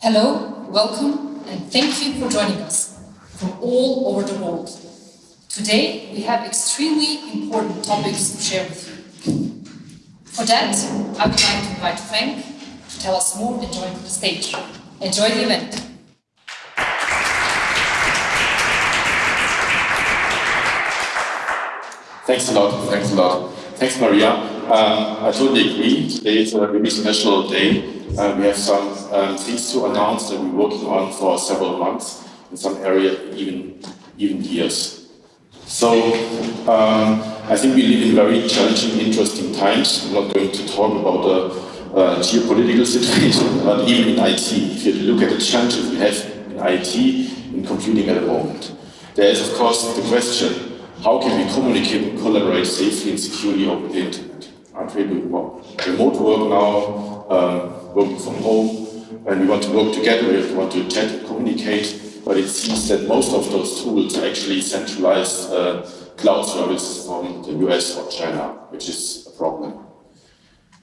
Hello, welcome, and thank you for joining us from all over the world. Today, we have extremely important topics to share with you. For that, I would like to invite Frank to tell us more and join the stage. Enjoy the event. Thanks a lot, thanks a lot. Thanks, Maria. Um, I totally agree. Today is a really special day. Uh, we have some um, things to announce that we're working on for several months, in some area even, even years. So um, I think we live in very challenging, interesting times. I'm not going to talk about the uh, geopolitical situation, but even in IT, if you look at the challenges we have in IT, in computing at the moment, there is of course the question, how can we communicate and collaborate safely and securely over the internet? Aren't we doing well? Remote work now, um, working from home, and we want to work together, we want to chat communicate, but it seems that most of those tools are actually centralized uh, cloud services from the US or China, which is a problem.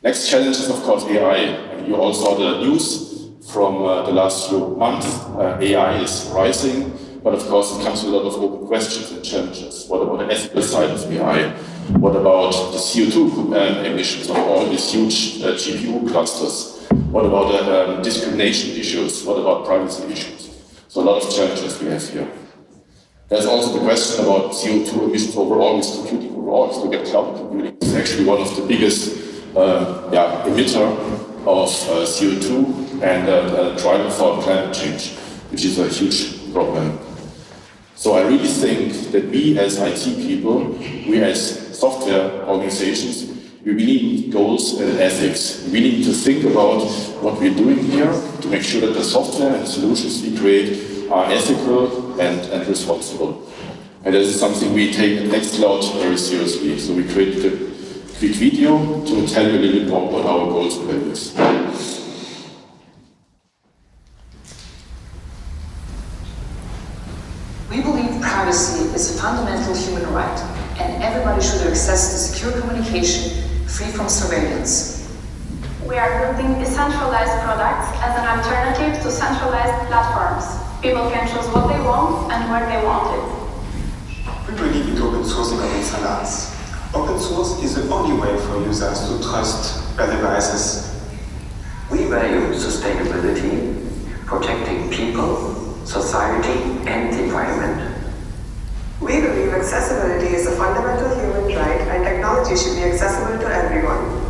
Next challenge is, of course, AI. And you all saw the news from uh, the last few months. Uh, AI is rising, but of course it comes with a lot of open questions and challenges. What about the ethical side of AI? What about the CO2 um, emissions of all these huge uh, GPU clusters? What about the um, discrimination issues? What about privacy issues? So a lot of challenges we have here. There's also the question about CO2 emissions overall with computing overall. If you at cloud computing, it's actually one of the biggest uh, yeah, emitter of uh, CO2 and uh, driver for climate change, which is a huge problem. So I really think that we as IT people, we as software organizations, we really need goals and ethics. We need to think about what we're doing here to make sure that the software and solutions we create are ethical and, and responsible. And this is something we take at Nextcloud very seriously. So we created a quick video to tell you a little bit more about our goals and values. We believe privacy is a fundamental human right, and everybody should access to secure communication free from surveillance. We are building decentralized products as an alternative to centralized platforms. People can choose what they want and where they want it. We believe in open sourcing of excellence. Open source is the only way for users to trust their devices. We value sustainability, protecting people, society, and the environment. We believe accessibility is a fundamental human right and technology should be accessible to everyone.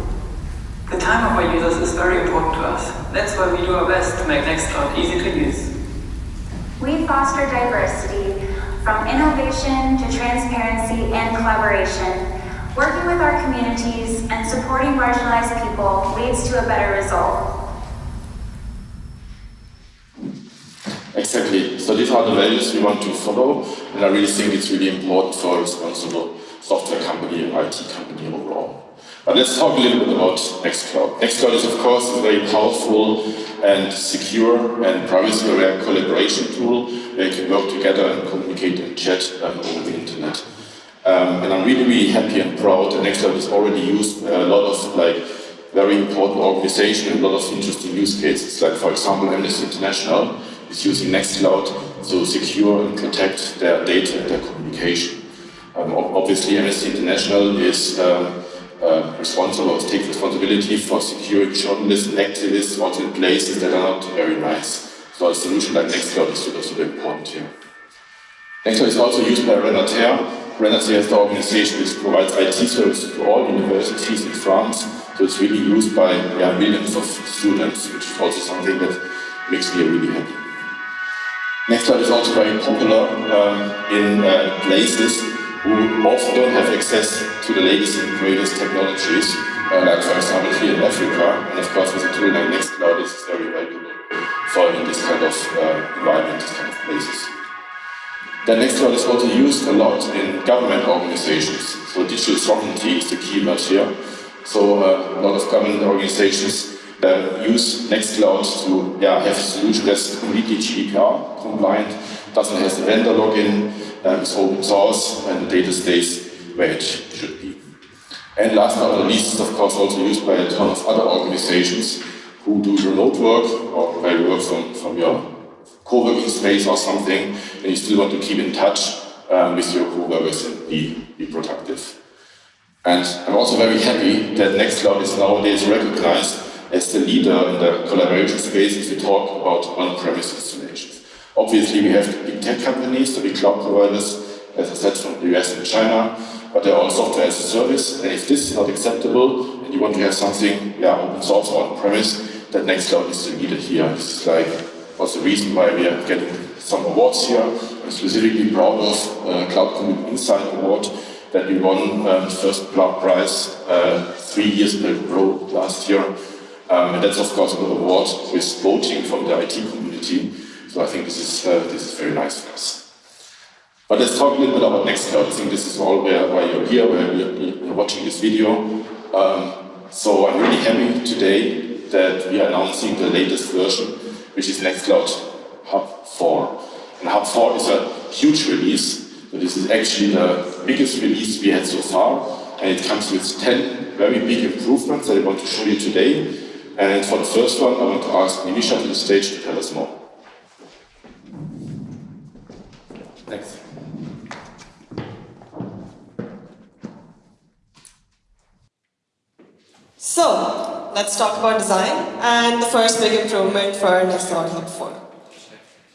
The time of our users is very important to us. That's why we do our best to make Nextcloud easy to use. We foster diversity, from innovation to transparency and collaboration. Working with our communities and supporting marginalized people leads to a better result. Exactly. So these are the values we want to follow, and I really think it's really important for a responsible software company and IT company overall. But let's talk a little bit about Nextcloud. Nextcloud is, of course, a very powerful and secure and privacy-aware collaboration tool where you can work together and communicate and chat um, over the internet. Um, and I'm really, really happy and proud that Nextcloud is already used by a lot of like very important organizations and a lot of interesting use cases. Like, for example, Amnesty International is using Nextcloud to secure and protect their data and their communication. Um, obviously, Amnesty International is um, uh, responsible or takes responsibility for securing journalists and activists also in places that are not very nice. So a solution like Nextcloud is super, super important here. Nextcloud is also used by Renater. Renater is the organization which provides IT services to all universities in France. So it's really used by yeah, millions of students, which is also something that makes me really happy. Nextcloud is also very popular um, in uh, places who often don't have access to the latest and greatest technologies, uh, like for example here in Africa, and of course with a tool like Nextcloud this is very valuable for in this kind of uh, environment, this kind of places. Then Nextcloud is also used a lot in government organizations, so digital sovereignty is the keyword here. So uh, a lot of government organizations uh, use Nextcloud to yeah, have a solution that's completely GDPR compliant, doesn't have the vendor lock-in, um, is open source, and the data stays where it should be. And last but not least, of course also used by a ton of other organizations who do remote work or where you work from, from your co-working space or something, and you still want to keep in touch um, with your co-workers and be, be productive. And I'm also very happy that Nextcloud is nowadays recognized as the leader in the collaboration space if we talk about on-premise installations. Obviously, we have big tech companies, the big cloud providers, as I said, from the US and China, but they're all software as a service, and if this is not acceptable, and you want to have something, yeah, open source or on-premise, that Nextcloud is leader here. This is like, was the reason why we are getting some awards here. Specifically proud of uh, Cloud Computing Insider Award that we won uh, the first cloud prize uh, three years in a row last year. Um, and that's of course an award with voting from the IT community. So I think this is, uh, this is very nice for us. But let's talk a little bit about Nextcloud. I think this is all where, why you're here, where you're watching this video. Um, so I'm really happy today that we are announcing the latest version, which is Nextcloud Hub 4. And Hub 4 is a huge release. So this is actually the biggest release we had so far. And it comes with 10 very big improvements that I want to show you today. And for the first one, I want to ask Nimisha to the stage to tell us more. Thanks. So, let's talk about design and the first big improvement for Nextcloud Hub 4.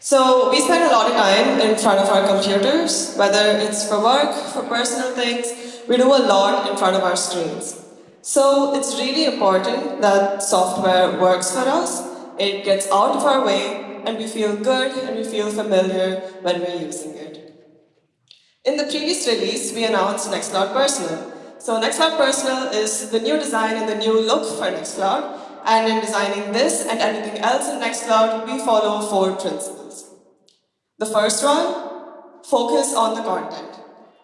So, we spend a lot of time in front of our computers, whether it's for work, for personal things, we do a lot in front of our screens. So, it's really important that software works for us, it gets out of our way, and we feel good and we feel familiar when we're using it. In the previous release, we announced Nextcloud Personal, so Nextcloud Personal is the new design and the new look for Nextcloud. And in designing this and anything else in Nextcloud, we follow four principles. The first one, focus on the content.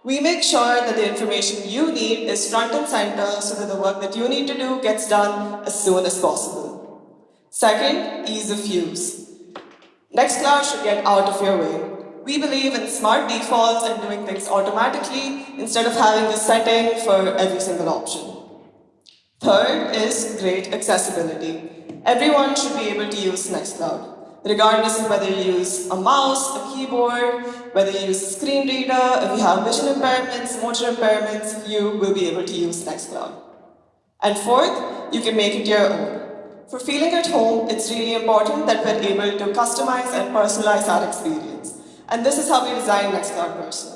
We make sure that the information you need is front and center so that the work that you need to do gets done as soon as possible. Second, ease of use. Nextcloud should get out of your way. We believe in smart defaults and doing things automatically instead of having a setting for every single option. Third is great accessibility. Everyone should be able to use Nextcloud, regardless of whether you use a mouse, a keyboard, whether you use a screen reader, if you have vision impairments, motor impairments, you will be able to use Nextcloud. And fourth, you can make it your own. For feeling at home, it's really important that we're able to customize and personalize our experience. And this is how we design Nextcloud Personal.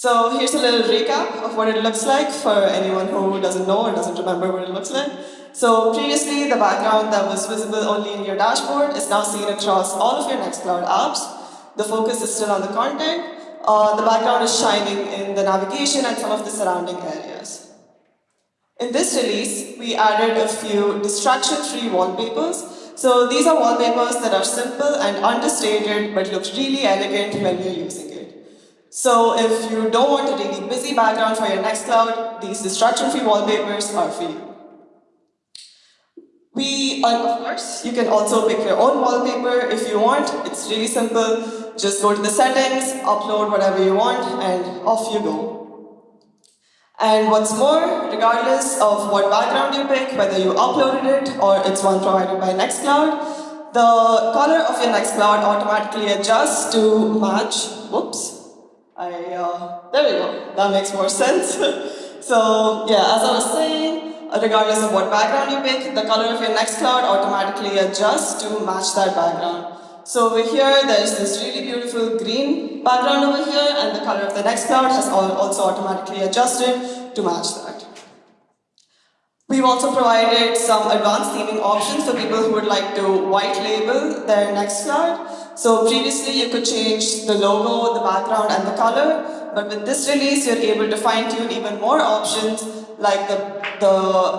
So here's a little recap of what it looks like for anyone who doesn't know or doesn't remember what it looks like. So previously, the background that was visible only in your dashboard is now seen across all of your Nextcloud apps. The focus is still on the content. Uh, the background is shining in the navigation and some of the surrounding areas. In this release, we added a few distraction-free wallpapers so these are wallpapers that are simple and understated but look really elegant when you're using it. So if you don't want a really busy background for your Nextcloud, these distraction-free wallpapers are for you. We, of course, you can also pick your own wallpaper if you want. It's really simple. Just go to the settings, upload whatever you want, and off you go. And what's more, regardless of what background you pick, whether you uploaded it or it's one provided by Nextcloud, the color of your Nextcloud automatically adjusts to match, whoops, I, uh, there we go, that makes more sense. so yeah, as I was saying, regardless of what background you pick, the color of your next Nextcloud automatically adjusts to match that background. So over here, there's this really beautiful green background over here, and the color of the Nextcloud has also automatically adjusted to match that. We've also provided some advanced theming options for people who would like to white label their Nextcloud. So previously, you could change the logo, the background, and the color, but with this release, you're able to fine-tune even more options like the, the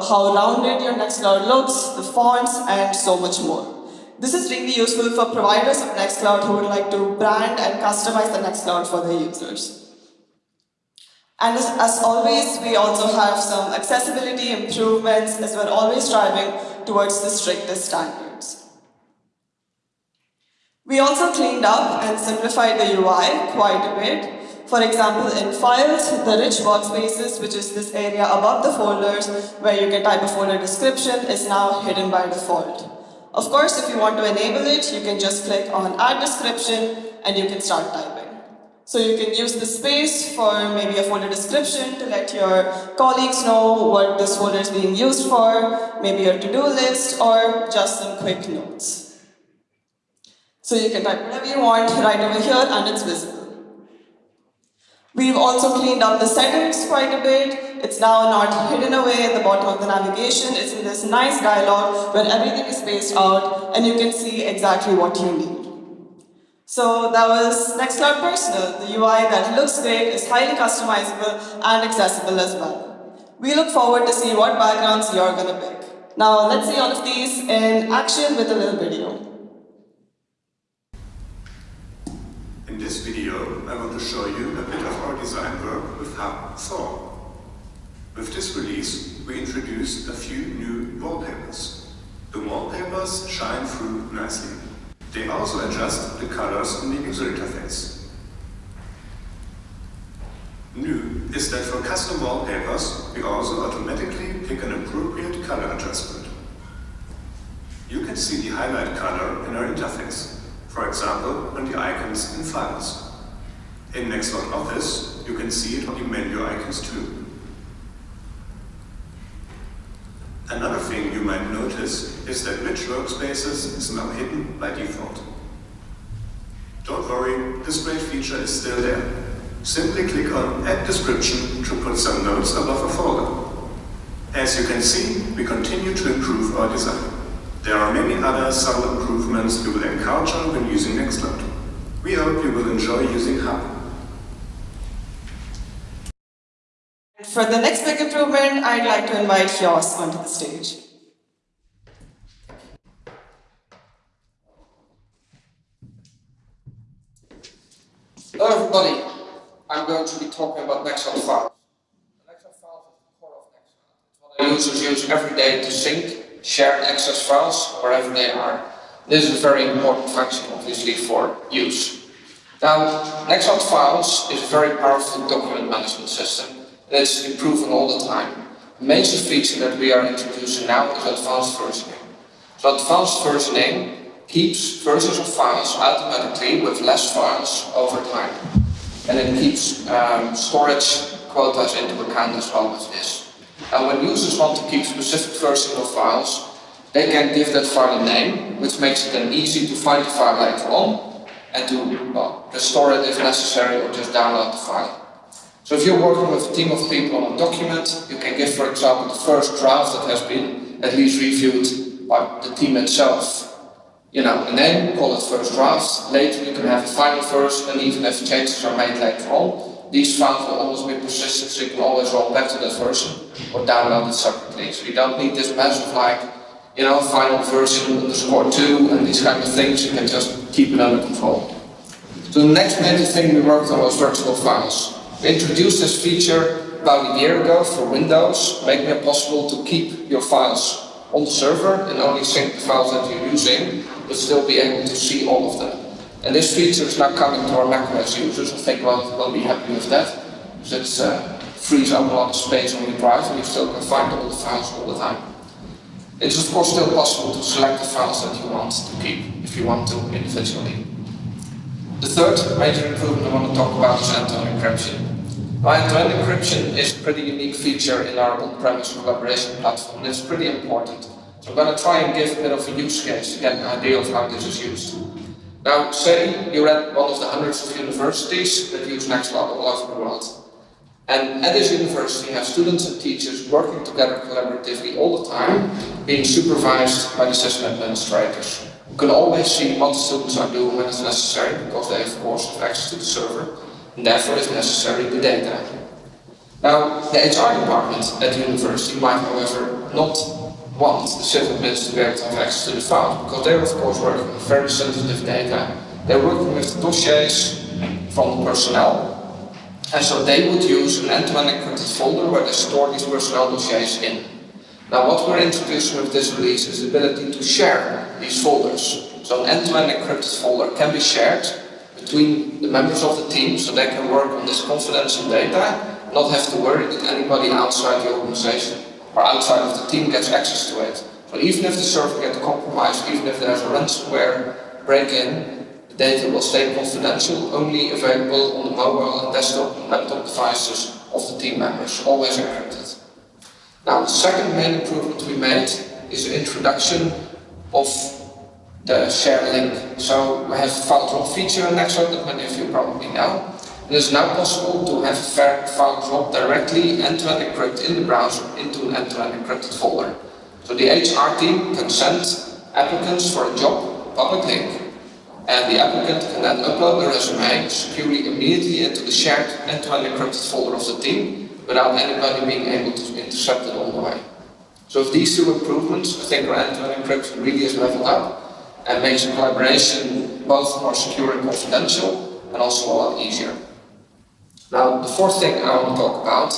how rounded your Nextcloud looks, the fonts, and so much more. This is really useful for providers of Nextcloud who would like to brand and customize the Nextcloud for their users. And as, as, always, we also have some accessibility improvements as we're always striving towards the strictest standards. We also cleaned up and simplified the UI quite a bit. For example, in files, the rich workspaces, which is this area above the folders where you can type a folder description, is now hidden by default. Of course, if you want to enable it, you can just click on add description and you can start typing. So you can use the space for maybe a folder description to let your colleagues know what this folder is being used for, maybe your to-do list, or just some quick notes. So you can type whatever you want right over here and it's visible. We've also cleaned up the settings quite a bit. It's now not hidden away at the bottom of the navigation. It's in this nice dialog where everything is spaced out and you can see exactly what you need. So that was Nextcloud Personal, the UI that looks great, is highly customizable and accessible as well. We look forward to see what backgrounds you're to pick. Now let's see all of these in action with a little video. In this video, I want to show you a bit of our design work with Hub 4. With this release, we introduced a few new wallpapers. The wallpapers shine through nicely. They also adjust the colors in the user interface. New is that for custom wallpapers, we also automatically pick an appropriate color adjustment. You can see the highlight color in our interface for example, on the icons in files. In Nextcloud Office, you can see it on the menu icons too. Another thing you might notice is that Rich Workspaces is now hidden by default. Don't worry, this great feature is still there. Simply click on Add Description to put some notes above a folder. As you can see, we continue to improve our design. There are many other subtle improvements you will encounter when using Nextcloud. We hope you will enjoy using Hub. For the next big improvement, I'd like to invite Jos onto the stage. Hello everybody, I'm going to be talking about Nextcloud files. Nextcloud files is the core of Nextcloud. It's what our users use every day to sync share and access files wherever they are. This is a very important function, obviously, for use. Now, Nextcloud Files is a very powerful document management system that's improving all the time. The major feature that we are introducing now is advanced versioning. So advanced versioning keeps versions of files automatically with less files over time. And it keeps um, storage quotas into account as well as this. And when users want to keep specific versions of files, they can give that file a name, which makes it then easy to find the file later on and to well, restore it if necessary or just download the file. So if you're working with a team of people on a document, you can give, for example, the first draft that has been at least reviewed by the team itself. You know, a name, call it first draft. Later you can have a final version, and even if changes are made later on, these files will always be persistent, so you can always roll back to that version or download it separately. So you don't need this massive like, you know, final version underscore 2 and these kind of things, you can just keep it under control. So the next major thing we worked on was virtual files. We introduced this feature about a year ago for Windows, making it possible to keep your files on the server and only sync the files that you're using, but still be able to see all of them. And this feature is now coming to our macOS users. I think we'll, we'll be happy with that. Because it uh, frees up a lot of space on your drive and you still can find all the files all the time. It's of course still possible to select the files that you want to keep, if you want to individually. The third major improvement I want to talk about is end-to-end encryption. End-to-end encryption is a pretty unique feature in our on-premise collaboration platform, and it's pretty important. So I'm going to try and give a bit of a use case to get an idea of how this is used. Now, say you're at one of the hundreds of universities that use Nextcloud all over the world. And at this university, you have students and teachers working together collaboratively all the time, being supervised by the system administrators, You can always see what the students are doing when it's necessary, because they, of course, have access to the server, and therefore, if necessary, the data. Now, the HR department at the university might, however, not want the system to be able to have access to the file, because they're of course working with very sensitive data. They're working with dossiers from personnel, and so they would use an end-to-end encrypted folder where they store these personnel dossiers in. Now what we're introducing with this release is the ability to share these folders. So an end-to-end -end encrypted folder can be shared between the members of the team so they can work on this confidential data, not have to worry that anybody outside the organization or outside of the team gets access to it. So even if the server gets compromised, even if there's a ransomware break-in, the data will stay confidential, only available on the mobile and desktop and laptop devices of the team members, always encrypted. Now the second main improvement we made is the introduction of the share link. So we have a file drop feature in Nextcloud that many of you probably know. It is now possible to have a file drop directly end-to-end -end in the browser into an end-to-end -end encrypted folder. So the HR team can send applicants for a job public link and the applicant can then upload the resume securely immediately into the shared end-to-end -end encrypted folder of the team without anybody being able to intercept it on the way. So with these two improvements, I think our end-to-end -end encryption really is leveled up and makes collaboration both more secure and confidential and also a lot easier. Now, the fourth thing I want to talk about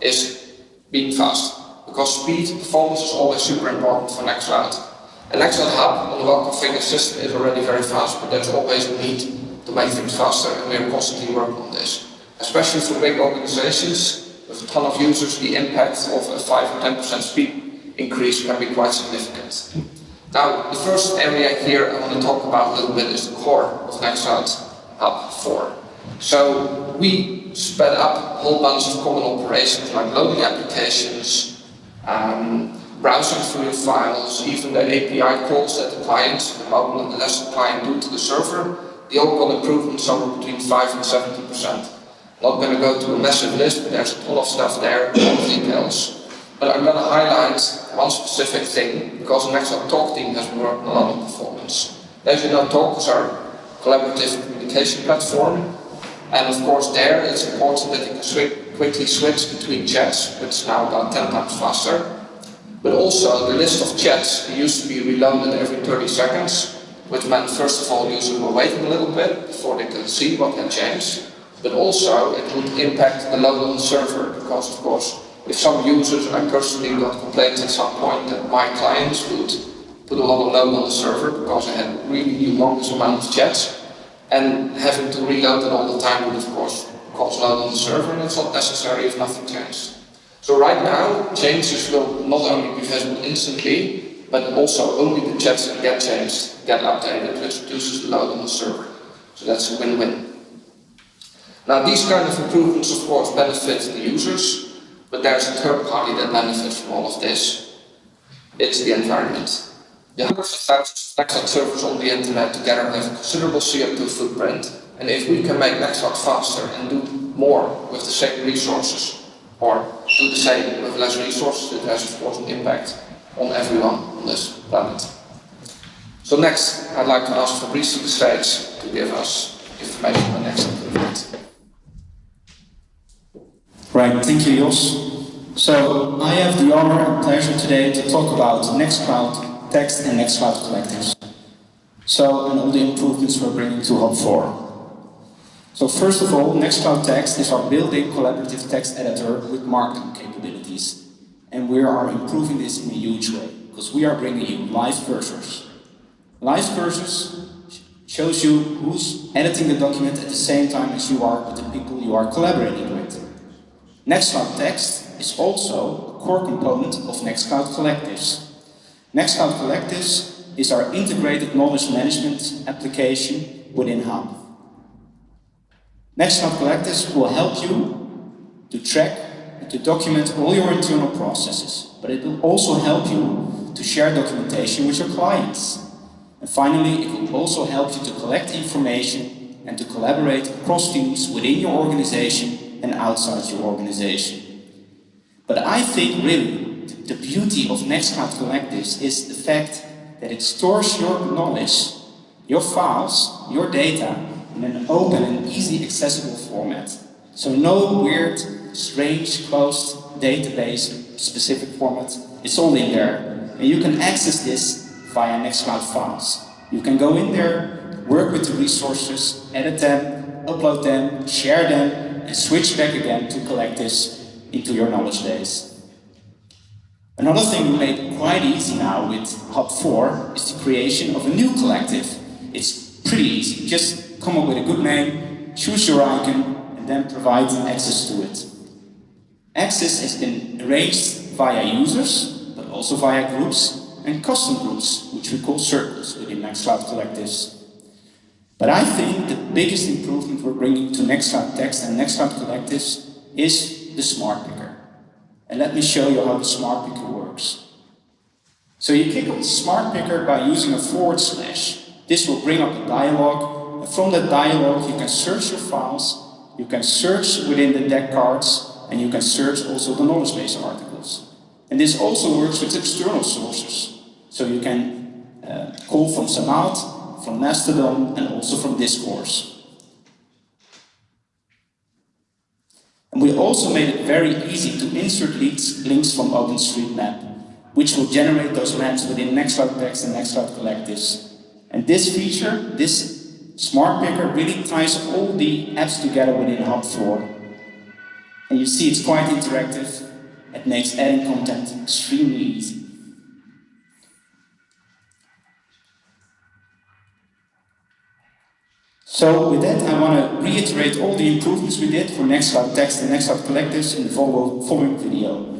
is being fast. Because speed, performance is always super important for Nextcloud. And Nextcloud Hub on the well-configured system is already very fast, but there's always a need to make things faster, and we are constantly working on this. Especially for big organizations with a ton of users, the impact of a 5 or 10% speed increase can be quite significant. Now, the first area here I want to talk about a little bit is the core of Nextcloud Hub 4. So we sped up a whole bunch of common operations like loading applications, um, browsing through files, even the API calls that the client, the mobile and the desktop client do to the server, they all got improvements somewhere between 5 and 70%. Not going to go to a massive list, but there's a ton of stuff there, a lot of details. But I'm going to highlight one specific thing, because the Nextcloud Talk team has working a lot on performance. As you know, Talk is our collaborative communication platform, and of course there it's important that you can quickly switch between chats, which is now about 10 times faster. But also the list of chats used to be reloaded every 30 seconds, which meant first of all users were waiting a little bit before they could see what had changed. But also it would impact the load on the server, because of course if some users, I personally got complaints at some point that my clients would put a lot of load on the server because I had really humongous amount of chats and having to reload it all the time would of course cause load on the server and it's not necessary if nothing changes. So right now, changes will not only be visible instantly, but also only the chats that get changed get updated, which reduces the load on the server. So that's a win-win. Now these kind of improvements of course benefit the users, but there's a third party that benefits from all of this. It's the environment. The hundreds of thousands of Nextcloud servers on the internet together have a considerable CO2 footprint. And if we can make Nextcloud faster and do more with the same resources, or do the same with less resources, it has of course an impact on everyone on this planet. So next, I'd like to ask Fabrice stage to give us information on the next. Right, thank you, Jos. So I have the honor and pleasure today to talk about Nextcloud text and Nextcloud collectives. So, and all the improvements we're bringing to Hub 4. So first of all, Nextcloud Text is our built-in collaborative text editor with markdown capabilities. And we are improving this in a huge way, because we are bringing you live cursors. Live cursors shows you who's editing the document at the same time as you are with the people you are collaborating with. Nextcloud Text is also a core component of Nextcloud Collectives. Nextcloud Collectives is our integrated knowledge management application within Hub. Nextcloud Collectives will help you to track and to document all your internal processes, but it will also help you to share documentation with your clients. And finally, it will also help you to collect information and to collaborate across teams within your organization and outside your organization. But I think really the beauty of Nextcloud Collectives is the fact that it stores your knowledge, your files, your data in an open and easy accessible format. So no weird, strange, closed database specific format. It's all in there. And you can access this via Nextcloud files. You can go in there, work with the resources, edit them, upload them, share them, and switch back again to collectives into your knowledge base. Another thing we made quite easy now with Hub 4 is the creation of a new collective. It's pretty easy. Just come up with a good name, choose your icon, and then provide access to it. Access has been arranged via users, but also via groups and custom groups, which we call circles within Nextcloud Collectives. But I think the biggest improvement we're bringing to Nextcloud Text and Nextcloud Collectives is the Smart. And let me show you how the Smart Picker works. So you off the Smart Picker by using a forward slash. This will bring up a dialog, and from that dialog you can search your files, you can search within the deck cards, and you can search also the knowledge base articles. And this also works with external sources. So you can uh, call from Zammad, from Mastodon, and also from Discourse. And we also made it very easy to insert links, links from OpenStreetMap which will generate those maps within Nextcloud Text and Nextcloud Collectives. And this feature, this smart picker, really ties all the apps together within Hub 4. And you see it's quite interactive. It makes adding content extremely easy. So with that, I want to reiterate all the improvements we did for Nextcloud Text and Nextcloud Collectives in the following video.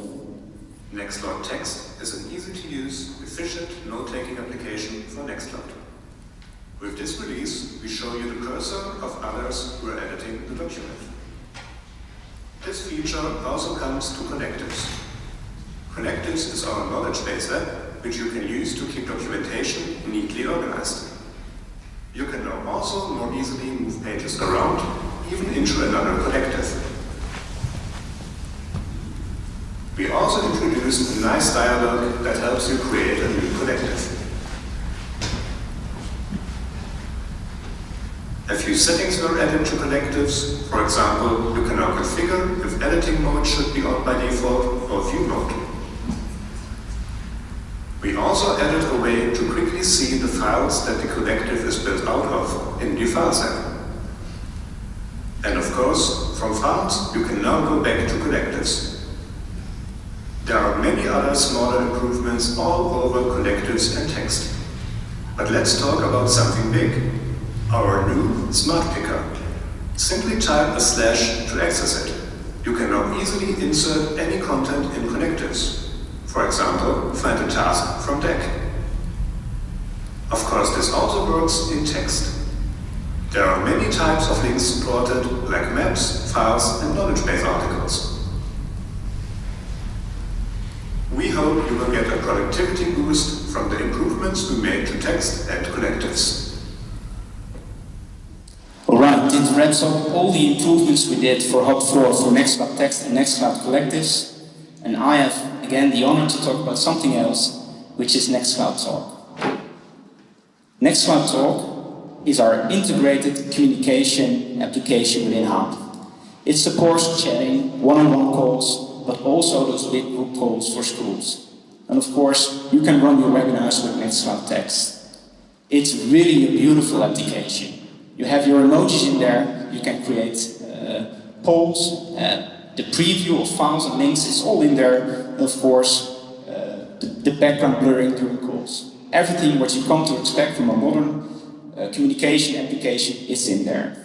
Nextcloud Text is an easy-to-use, efficient, note-taking application for Nextcloud. With this release, we show you the cursor of others who are editing the document. This feature also comes to Collectives. Collectives is our knowledge base app, which you can use to keep documentation neatly organized. Also more easily move pages around, even into another collective. We also introduced a nice dialog that helps you create a new collective. A few settings were added to collectives. For example, you can now configure if editing mode should be on by default or view mode. We also added a way to see the files that the collective is built out of in the Files app. And of course, from files, you can now go back to collectives. There are many other smaller improvements all over collectives and text. But let's talk about something big, our new Smart Picker. Simply type a slash to access it. You can now easily insert any content in collectives. For example, find a task from deck. Of course, this also works in text. There are many types of links supported, like maps, files, and knowledge base articles. We hope you will get a productivity boost from the improvements we made to text and collectives. Alright, this wraps up all the improvements we did for Hub 4 for Nextcloud Text and Nextcloud Collectives. And I have, again, the honor to talk about something else, which is Nextcloud Talk. Nextcloud Talk is our integrated communication application within Hub. It supports chatting, one-on-one -on -one calls, but also those big group calls for schools. And of course, you can run your webinars with Nextcloud Text. It's really a beautiful application. You have your emojis in there, you can create uh, polls, uh, the preview of files and links is all in there, and of course, uh, the, the, background blurring during calls. Everything what you come to expect from a modern uh, communication application is in there.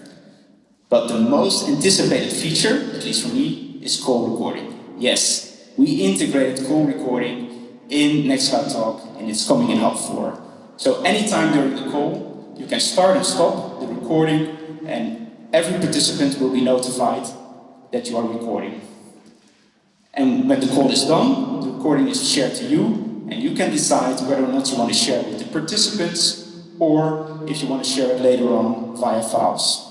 But the most anticipated feature, at least for me, is call recording. Yes, we integrated call recording in Nextcloud Talk and it's coming in Hub 4. So anytime during the call, you can start and stop the recording and every participant will be notified that you are recording. And when the call is done, the recording is shared to you and you can decide whether or not you want to share it with the participants or if you want to share it later on via files.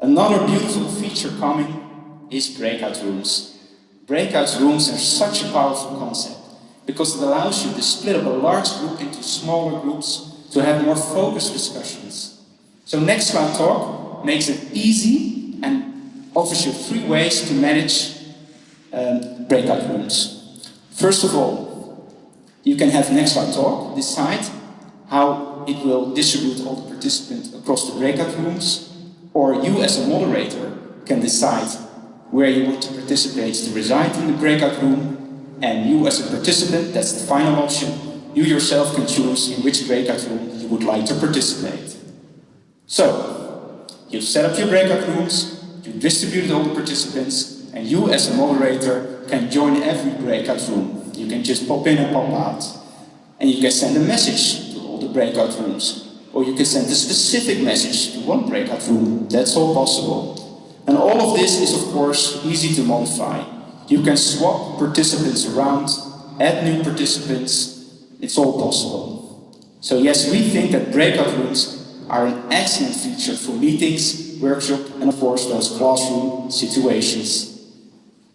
Another beautiful feature coming is breakout rooms. Breakout rooms are such a powerful concept because it allows you to split up a large group into smaller groups to have more focused discussions. So Nextcloud Talk makes it easy and offers you three ways to manage um, breakout rooms. First of all, you can have Nextcloud Talk decide how it will distribute all the participants across the breakout rooms, or you as a moderator can decide where you want to participate to reside in the breakout room, and you as a participant, that's the final option, you yourself can choose in which breakout room you would like to participate. So, You set up your breakout rooms, you distribute all the participants, and you as a moderator can join every breakout room. You can just pop in and pop out. And you can send a message to all the breakout rooms. Or you can send a specific message to one breakout room. That's all possible. And all of this is of course easy to modify. You can swap participants around, add new participants, it's all possible. So yes, we think that breakout rooms are an excellent feature for meetings, workshop and of course those classroom situations.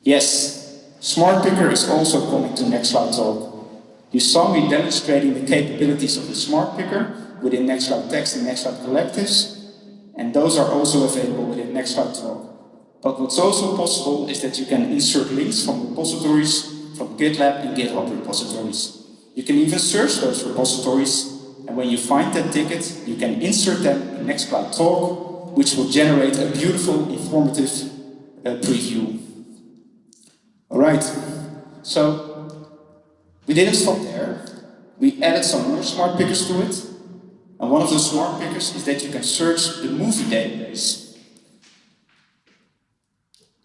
Yes, Smart Picker is also coming to Nextcloud Talk. You saw me demonstrating the capabilities of the Smart Picker within Nextcloud Text and Nextcloud Collectives, and those are also available within Nextcloud Talk. But what's also possible is that you can insert links from repositories, from GitLab and GitHub repositories. You can even search those repositories, and when you find that ticket, you can insert them in Nextcloud Talk, which will generate a beautiful, informative uh, preview. Alright, so we didn't stop there. We added some more smart pickers to it. And one of those smart pickers is that you can search the movie database.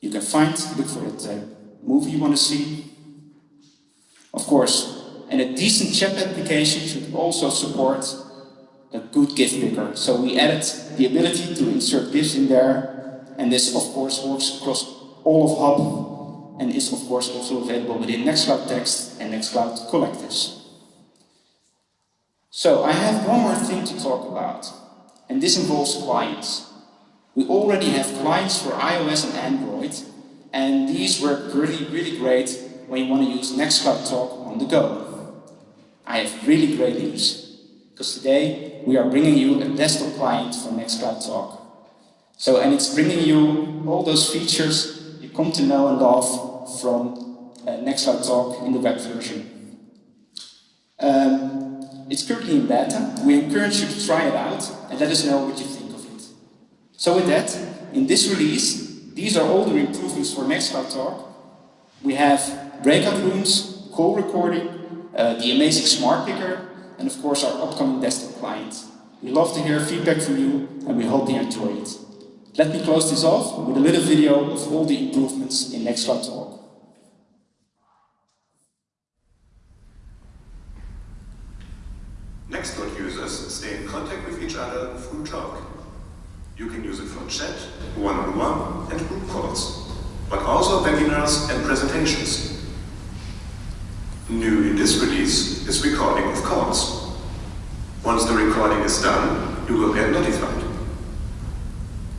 You can find, look for that uh, movie you want to see. Of course, and a decent chat application should also support a good GIF picker. So we added the ability to insert GIFs in there, and this of course works across all of Hub, and is of course also available within Nextcloud Text and Nextcloud Collectives. So I have one more thing to talk about, and this involves clients. We already have clients for iOS and Android, and these work really, really great when you want to use Nextcloud Talk on the go. I have really great news, because today we are bringing you a desktop client for Nextcloud Talk. So, and it's bringing you all those features you come to know and love from uh, Nextcloud Talk in the web version. Um, it's currently in beta. We encourage you to try it out and let us know what you think. Of it. So with that, in this release, these are all the improvements for Nextcloud Talk. We have breakout rooms, call recording, uh, the amazing smart picker, and of course our upcoming desktop client. We love to hear feedback from you, and we hope you enjoy it. Let me close this off with a little video of all the improvements in Nextcloud Talk. Nextcloud users stay in contact with each other through Talk. You can use it for chat, one-on-one, -on -one, and group calls, but also webinars and presentations. New in this release is recording of calls. Once the recording is done, you will get notified.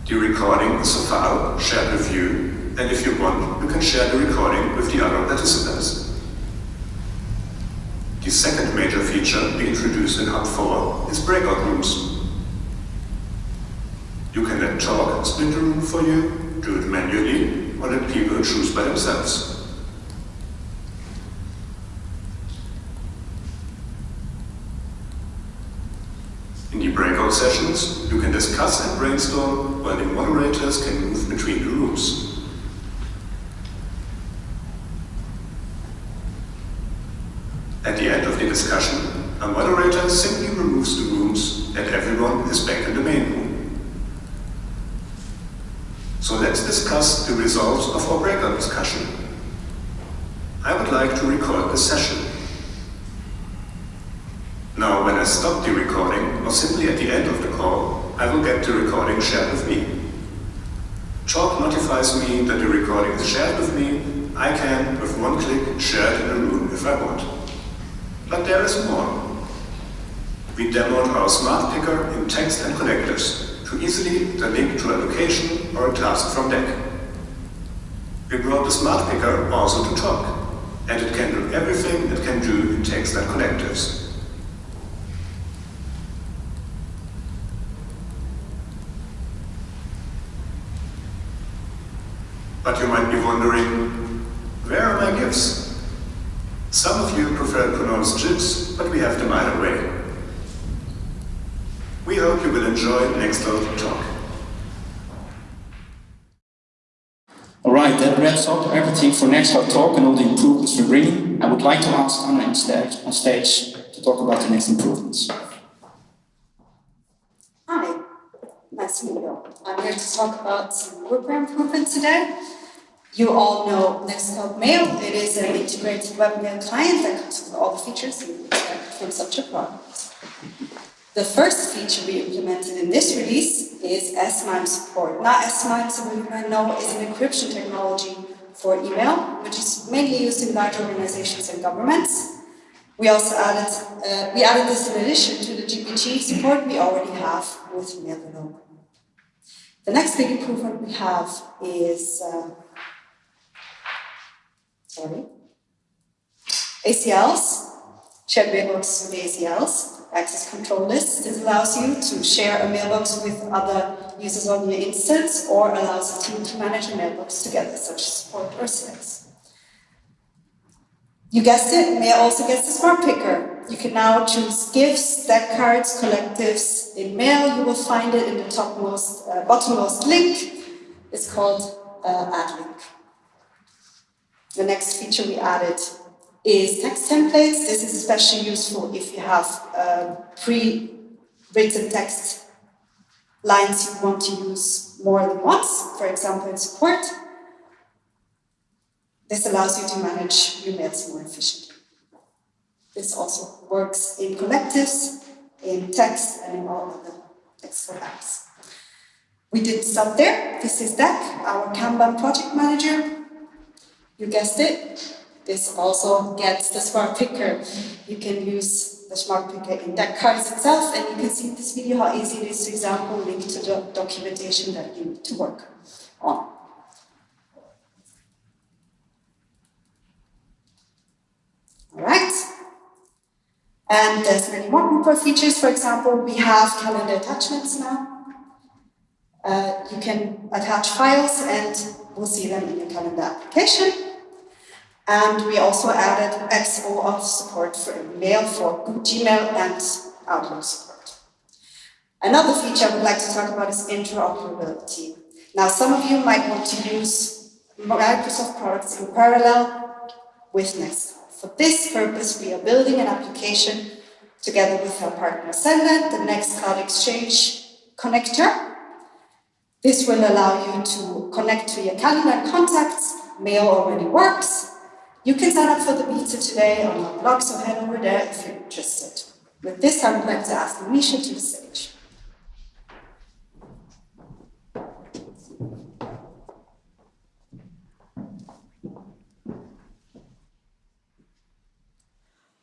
The recording is a file shared with you, and if you want, you can share the recording with the other participants. The second major feature we introduced in Hub 4 is breakout rooms. You can let talk split the room for you, do it manually, or let people choose by themselves. In the breakout sessions, you can discuss and brainstorm while the moderators can move between the rooms. At the end of the discussion, a moderator simply removes the rooms and everyone is back in the main room. So let's discuss the results of our breakout discussion. I would like to record the session. Now, when I stop the recording, or simply at the end of the call, I will get the recording shared with me. Talk notifies me that the recording is shared with me. I can, with one click, share it in a room if I want. But there is more. We demoed our smart picker in text and connectors to easily the link to a location or a task from deck. We brought the smart picker also to talk, and it can do everything it can do in text and collectives. But you might be wondering, where are my gifts? Some of you prefer to pronounce GIFs, but we have them either way. We hope you will enjoy Nextcloud Talk. Alright, that wraps up everything for Nextcloud Talk and all the improvements we're bringing. I would like to ask Anna on stage, on stage to talk about the next improvements. Hi, nice to CEO. I'm here to talk about some WordPress improvement today. You all know Nextcloud Mail. It is an integrated web mail client that comes with all the features you expect from such a product. The first feature we implemented in this release is S-MIME support. Now S-MIME, some you might know, is an encryption technology for email, which is mainly used in large organizations and governments. We also added, uh, we added this in addition to the GPG support we already have with Mailvelope. The next big improvement we have is, uh, sorry, ACLs, shared mailbox with ACLs access control list. This allows you to share a mailbox with other users on your instance or allows a team to manage a mailbox together, such as support or sales. You guessed it, Mail also gets the smart picker. You can now choose GIFs, deck cards, collectives in Mail. You will find it in the topmost, uh, bottommost link. It's called uh, Add Link. The next feature we added is text templates. This is especially useful if you have uh, pre-written text lines you want to use more than once, for example in support. This allows you to manage your mails more efficiently. This also works in collectives, in text, and in all other text apps. We didn't stop there. This is Deck, our Kanban project manager. You guessed it, this also gets the smart picker. You can use the smart picker in that cards itself, and you can see in this video how easy it is to example link to the documentation that you need to work on. All right. And there's many more groupware features. For example, we have calendar attachments now. Uh, you can attach files and we'll see them in the calendar application. And we also added XOAuth support for mail for Gmail and Outlook support. Another feature I would like to talk about is interoperability. Now, some of you might want to use Microsoft products in parallel with Nextcloud. For this purpose, we are building an application together with our partner Sendent, the Nextcloud Exchange connector. This will allow you to connect to your calendar contacts. Mail already works, you can sign up for the beta today on our blog, so head over there if you're interested. With this, I would like to ask Misha to the stage.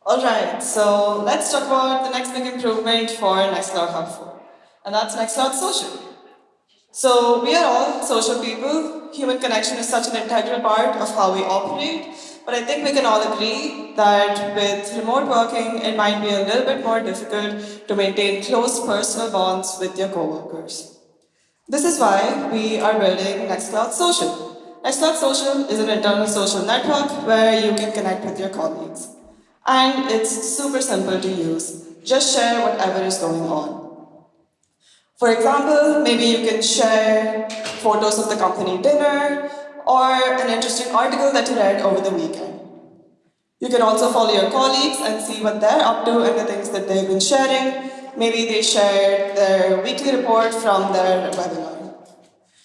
Alright, so let's talk about the next big improvement for Nextcloud Hub 4, and that's Nextcloud Social. So we are all social people. Human connection is such an integral part of how we operate, but I think we can all agree that with remote working, it might be a little bit more difficult to maintain close personal bonds with your coworkers. This is why we are building Nextcloud Social. Nextcloud Social is an internal social network where you can connect with your colleagues. And it's super simple to use. Just share whatever is going on. For example, maybe you can share photos of the company dinner, or an interesting article that you read over the weekend. You can also follow your colleagues and see what they're up to and the things that they've been sharing. Maybe they shared their weekly report from their webinar.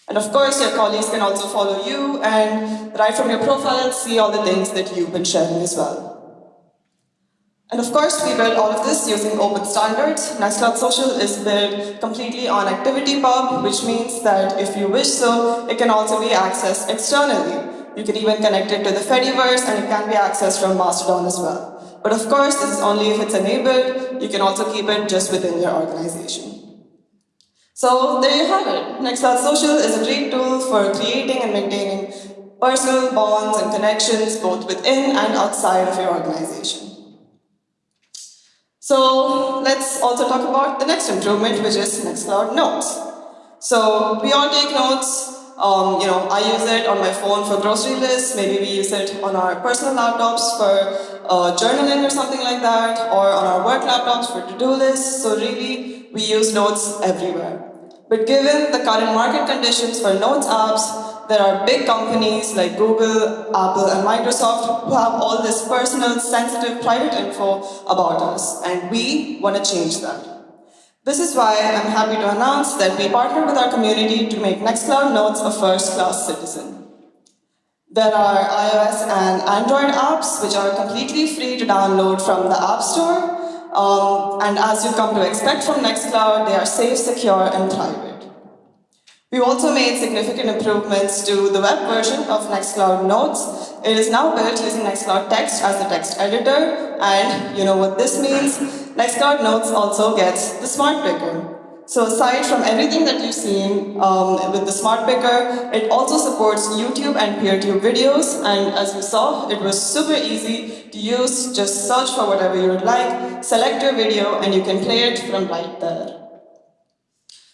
And of course, your colleagues can also follow you and right from your profile see all the things that you've been sharing as well. And of course, we build all of this using open standards. Nextcloud Social is built completely on ActivityPub, which means that if you wish so, it can also be accessed externally. You can even connect it to the Fediverse and it can be accessed from Mastodon as well. But of course, this is only if it's enabled. You can also keep it just within your organization. So there you have it. Nextcloud Social is a great tool for creating and maintaining personal bonds and connections both within and outside of your organization. So let's also talk about the next improvement, which is Nextcloud Notes. So we all take notes. Um, you know, I use it on my phone for grocery lists. Maybe we use it on our personal laptops for uh, journaling or something like that, or on our work laptops for to-do lists. So really, we use notes everywhere. But given the current market conditions for notes apps, there are big companies like Google, Apple, and Microsoft who have all this personal, sensitive, private info about us, and we want to change that. This is why I'm happy to announce that we partner with our community to make Nextcloud Notes a first-class citizen. There are iOS and Android apps which are completely free to download from the App Store. Um, and as you come to expect from Nextcloud, they are safe, secure, and private. We've also made significant improvements to the web version of Nextcloud Notes. It is now built using Nextcloud Text as the text editor, and you know what this means. Nextcloud Notes also gets the Smart Picker. So aside from everything that you've seen um, with the Smart Picker, it also supports YouTube and PeerTube videos, and as you saw, it was super easy to use. Just search for whatever you would like, select your video, and you can play it from right there.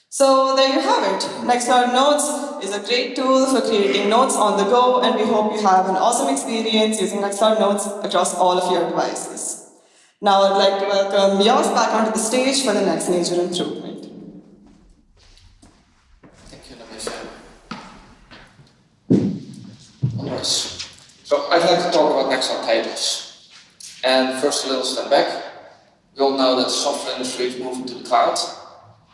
So there you have it. Nextcloud Notes is a great tool for creating notes on the go, and we hope you have an awesome experience using Nextcloud Notes across all of your devices. Now I'd like to welcome Jos back onto the stage for the next major improvement. So I'd like to talk about Nextcloud tables. And first a little step back. We all know that the software industry is moving to the cloud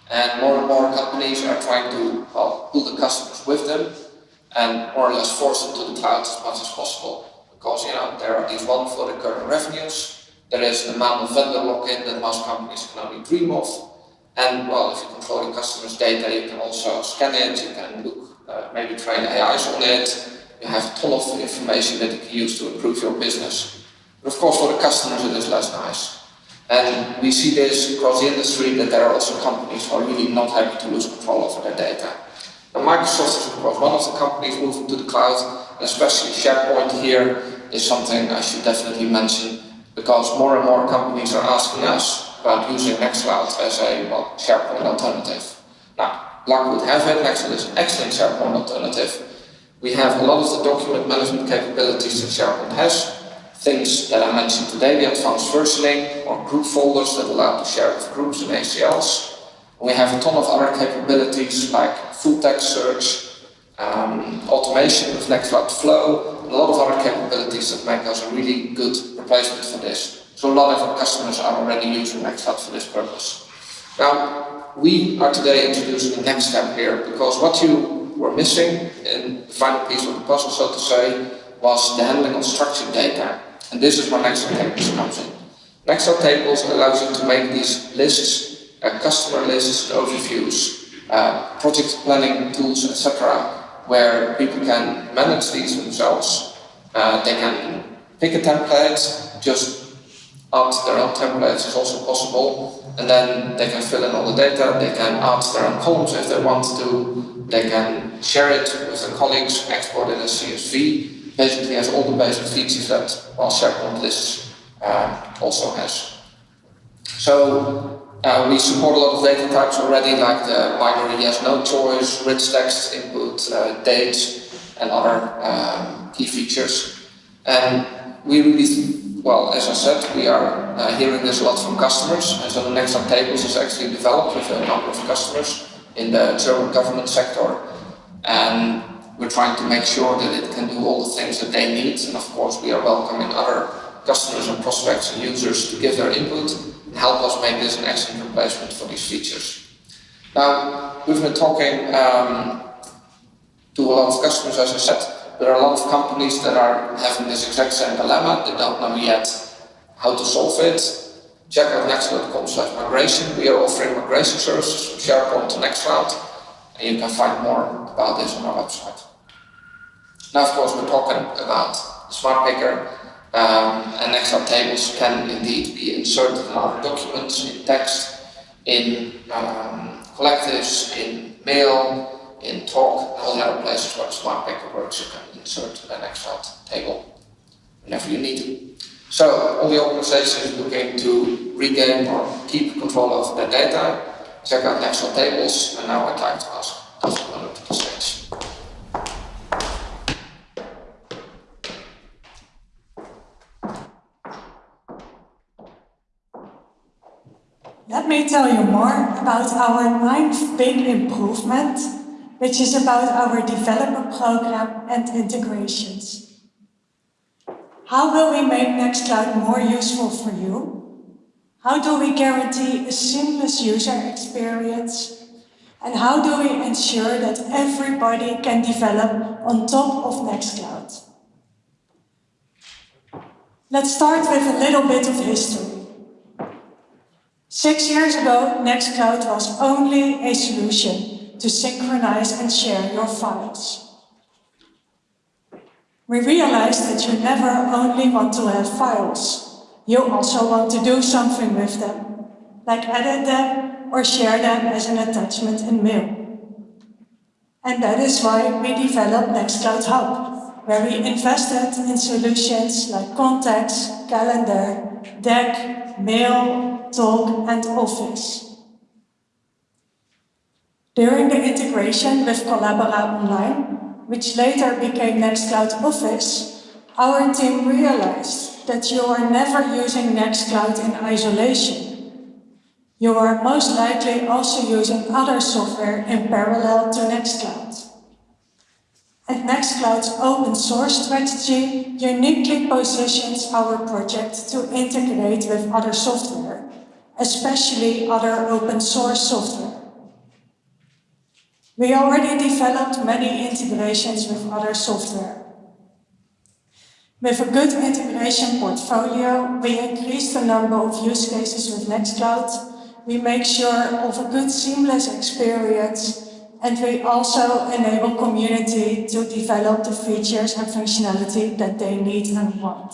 and more and more companies are trying to well, pull the customers with them and more or less force them to the cloud as much as possible. Because you know there are these wonderful recurring revenues, there is an amount of vendor lock-in that most companies can only dream of, and well, if you control your customers' data, you can also scan it, you can look, uh, maybe train AIs on it, you have a ton of information that you can use to improve your business. But of course for the customers it is less nice. And we see this across the industry that there are also companies who are really not happy to lose control over their data. Now Microsoft is of course one of the companies moving to the cloud, and especially SharePoint here is something I should definitely mention because more and more companies are asking us about using Nextcloud as a well, SharePoint alternative. Now, luck would have it, Nextcloud is an excellent SharePoint alternative, we have a lot of the document management capabilities that SharePoint has. Things that I mentioned today, the advanced versioning or group folders that allow to share with groups and ACLs. We have a ton of other capabilities like full text search, um, automation with Nextcloud Flow, a lot of other capabilities that make us a really good replacement for this. So a lot of our customers are already using Nextcloud for this purpose. Now, we are today introducing the next step here because what you were missing in the final piece of the puzzle, so to say, was the handling of structured data. And this is where Nextcloud Tables comes in. Nextcloud Tables allows you to make these lists, uh, customer lists, overviews, uh, project planning tools, etc., where people can manage these themselves. Uh, they can pick a template, just add their own templates is also possible, and then they can fill in all the data, they can add their own columns if they want to, they can share it with their colleagues, export it as CSV. Basically has all the basic features that well, SharePoint lists uh, also has. So uh, we support a lot of data types already, like the binary yes no choice, rich text input, uh, dates, and other um, key features. And we really, well, as I said, we are uh, hearing this a lot from customers, and so the Nextcloud Tables is actually developed with a number of customers in the German government sector. And we're trying to make sure that it can do all the things that they need. And of course, we are welcoming other customers and prospects and users to give their input and help us make this an excellent replacement for these features. Now, we've been talking um, to a lot of customers, as I said. There are a lot of companies that are having this exact same dilemma. They don't know yet how to solve it check out nextcloud.com slash migration. We are offering migration services from SharePoint to Nextcloud, and you can find more about this on our website. Now, of course, we're talking about Smart Picker, um, and Nextcloud tables can indeed be inserted in other documents, in text, in um, collectives, in mail, in talk, all the other places where Smart Picker works, you can insert an Nextcloud table whenever you need to. So all the organizations looking to regain or keep control of their data, check out Nextcloud Tables, and now I'd like to ask. To the stage. Let me tell you more about our ninth big improvement, which is about our developer program and integrations. How will we make Nextcloud more useful for you? How do we guarantee a seamless user experience? And how do we ensure that everybody can develop on top of Nextcloud? Let's start with a little bit of history. Six years ago, Nextcloud was only a solution to synchronize and share your files. We realized that you never only want to have files. You also want to do something with them, like edit them or share them as an attachment in mail. And that is why we developed Nextcloud Hub, where we invested in solutions like Contacts, Calendar, Deck, Mail, Talk, and Office. During the integration with Collabora Online, which later became Nextcloud Office, our team realized that you are never using Nextcloud in isolation. You are most likely also using other software in parallel to Nextcloud. And Nextcloud's open source strategy uniquely positions our project to integrate with other software, especially other open source software. We already developed many integrations with other software. With a good integration portfolio, we increase the number of use cases with Nextcloud, we make sure of a good seamless experience, and we also enable community to develop the features and functionality that they need and want.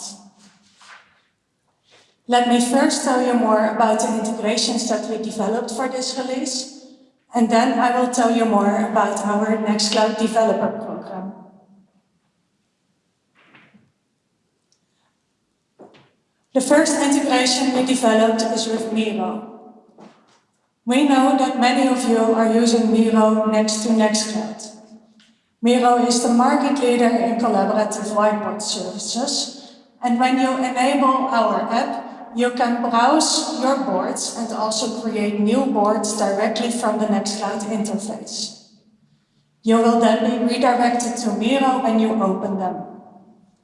Let me first tell you more about the integrations that we developed for this release, and then I will tell you more about our Nextcloud Developer Program. The first integration we developed is with Miro. We know that many of you are using Miro next to Nextcloud. Miro is the market leader in collaborative whiteboard services, and when you enable our app, you can browse your boards and also create new boards directly from the Nextcloud interface. You will then be redirected to Miro when you open them.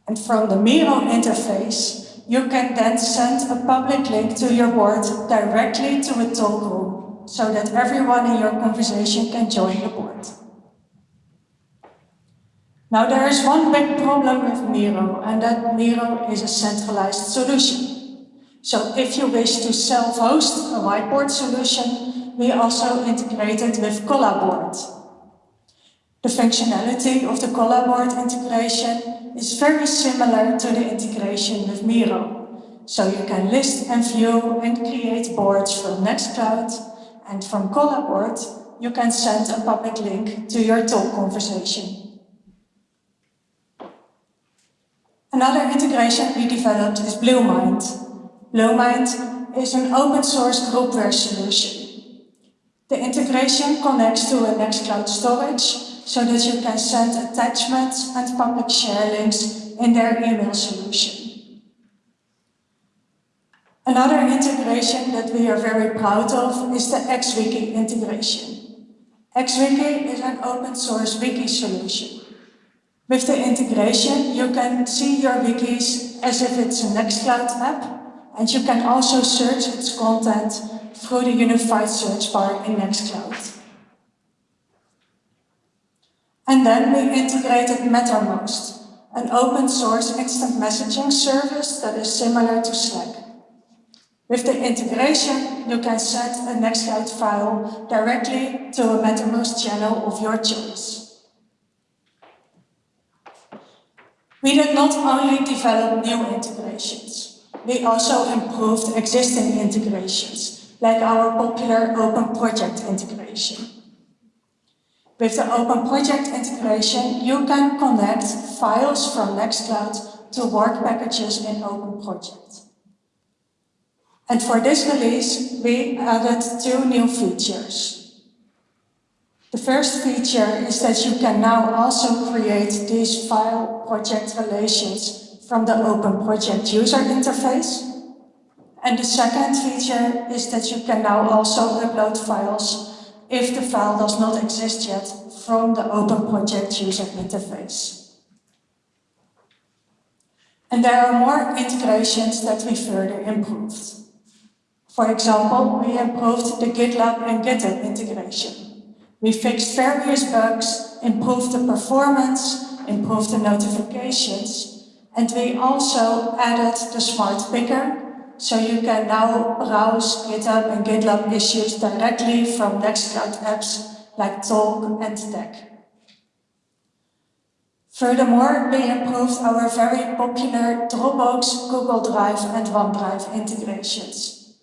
And from the Miro interface, you can then send a public link to your board directly to a talk room, so that everyone in your conversation can join the board. Now there is one big problem with Miro, and that Miro is a centralized solution. So if you wish to self-host a whiteboard solution, we also integrated with Collaboard. The functionality of the Collaboard integration is very similar to the integration with Miro. So you can list and view and create boards from Nextcloud, and from Collaboard, you can send a public link to your talk conversation. Another integration we developed is Bluemind. Bluemind is an open source groupware solution. The integration connects to a Nextcloud storage so that you can send attachments and public share links in their email solution. Another integration that we are very proud of is the XWiki integration. XWiki is an open source wiki solution. With the integration, you can see your wikis as if it's a Nextcloud app and you can also search its content through the unified search bar in Nextcloud. And then we integrated Mattermost, an open source instant messaging service that is similar to Slack. With the integration, you can send a Nextcloud file directly to a Mattermost channel of your choice. We did not only develop new integrations. We also improved existing integrations, like our popular Open Project integration. With the Open Project integration, you can connect files from Nextcloud to work packages in Open Project. And for this release, we added two new features. The first feature is that you can now also create these file project relations from the Open Project user interface. And the second feature is that you can now also upload files if the file does not exist yet from the Open Project user interface. And there are more integrations that we further improved. For example, we improved the GitLab and GitHub integration. We fixed various bugs, improved the performance, improved the notifications, and we also added the smart picker, so you can now browse GitHub and GitLab issues directly from Nextcloud apps like Talk and Text. Furthermore, we improved our very popular Dropbox, Google Drive and OneDrive integrations.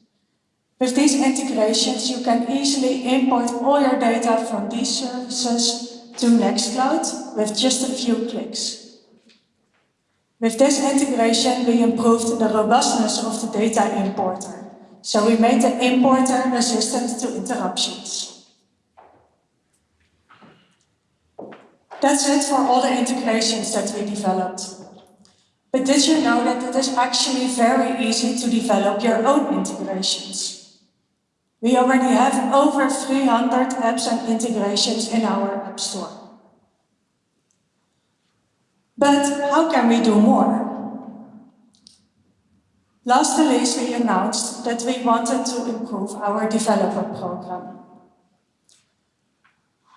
With these integrations, you can easily import all your data from these services to Nextcloud with just a few clicks. With this integration, we improved the robustness of the data importer, so we made the importer resistant to interruptions. That's it for all the integrations that we developed. But did you know that it is actually very easy to develop your own integrations? We already have over 300 apps and integrations in our App Store. But how can we do more? Last release we announced that we wanted to improve our developer program.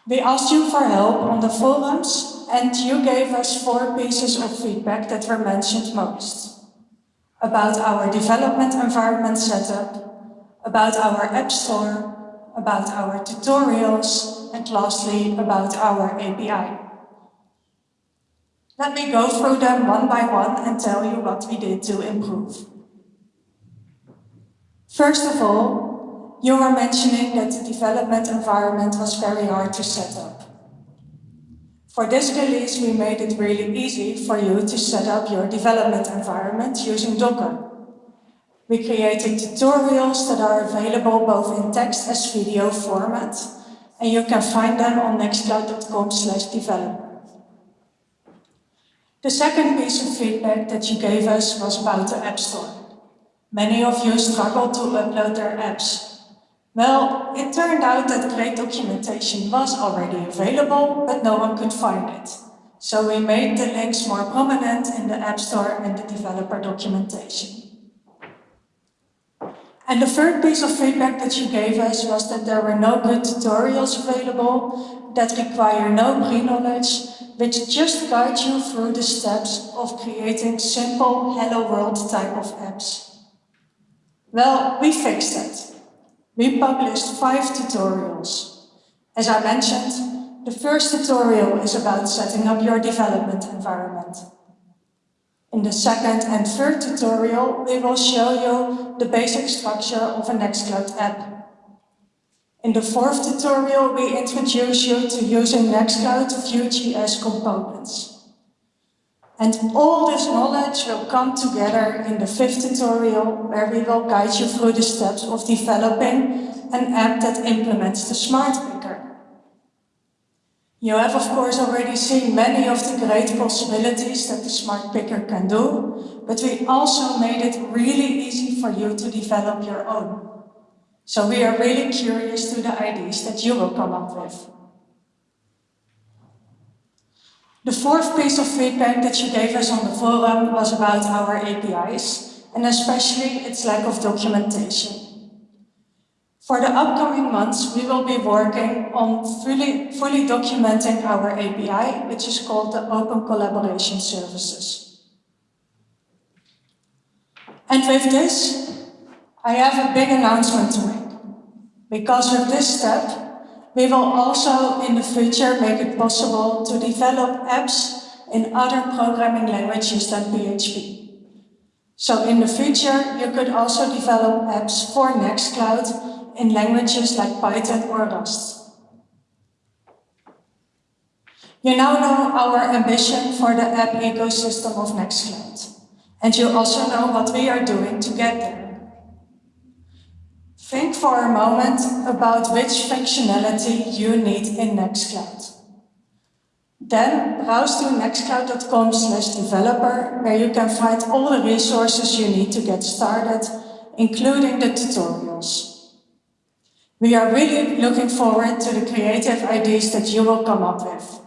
We asked you for help on the forums and you gave us four pieces of feedback that were mentioned most. About our development environment setup, about our App Store, about our tutorials, and lastly, about our API. Let me go through them one by one and tell you what we did to improve. First of all, you were mentioning that the development environment was very hard to set up. For this release, we made it really easy for you to set up your development environment using Docker. We created tutorials that are available both in text as video format, and you can find them on nextcloud.com developer. The second piece of feedback that you gave us was about the App Store. Many of you struggled to upload their apps, well, it turned out that great documentation was already available, but no one could find it. So we made the links more prominent in the App Store and the developer documentation. And the third piece of feedback that you gave us was that there were no good tutorials available that require no pre-knowledge, which just guide you through the steps of creating simple Hello World type of apps. Well, we fixed that we published five tutorials. As I mentioned, the first tutorial is about setting up your development environment. In the second and third tutorial, we will show you the basic structure of a Nextcloud app. In the fourth tutorial, we introduce you to using Nextcloud Vue.js components. And all this knowledge will come together in the fifth tutorial where we will guide you through the steps of developing an app that implements the smart picker. You have of course already seen many of the great possibilities that the smart picker can do, but we also made it really easy for you to develop your own. So we are really curious to the ideas that you will come up with. The fourth piece of feedback that you gave us on the forum was about our APIs, and especially its lack of documentation. For the upcoming months, we will be working on fully, fully documenting our API, which is called the Open Collaboration Services. And with this, I have a big announcement to make. Because with this step, we will also in the future make it possible to develop apps in other programming languages than PHP. So in the future, you could also develop apps for Nextcloud in languages like Python or Rust. You now know our ambition for the app ecosystem of Nextcloud. And you also know what we are doing to get there. Think for a moment about which functionality you need in Nextcloud. Then browse to nextcloud.com slash developer where you can find all the resources you need to get started, including the tutorials. We are really looking forward to the creative ideas that you will come up with.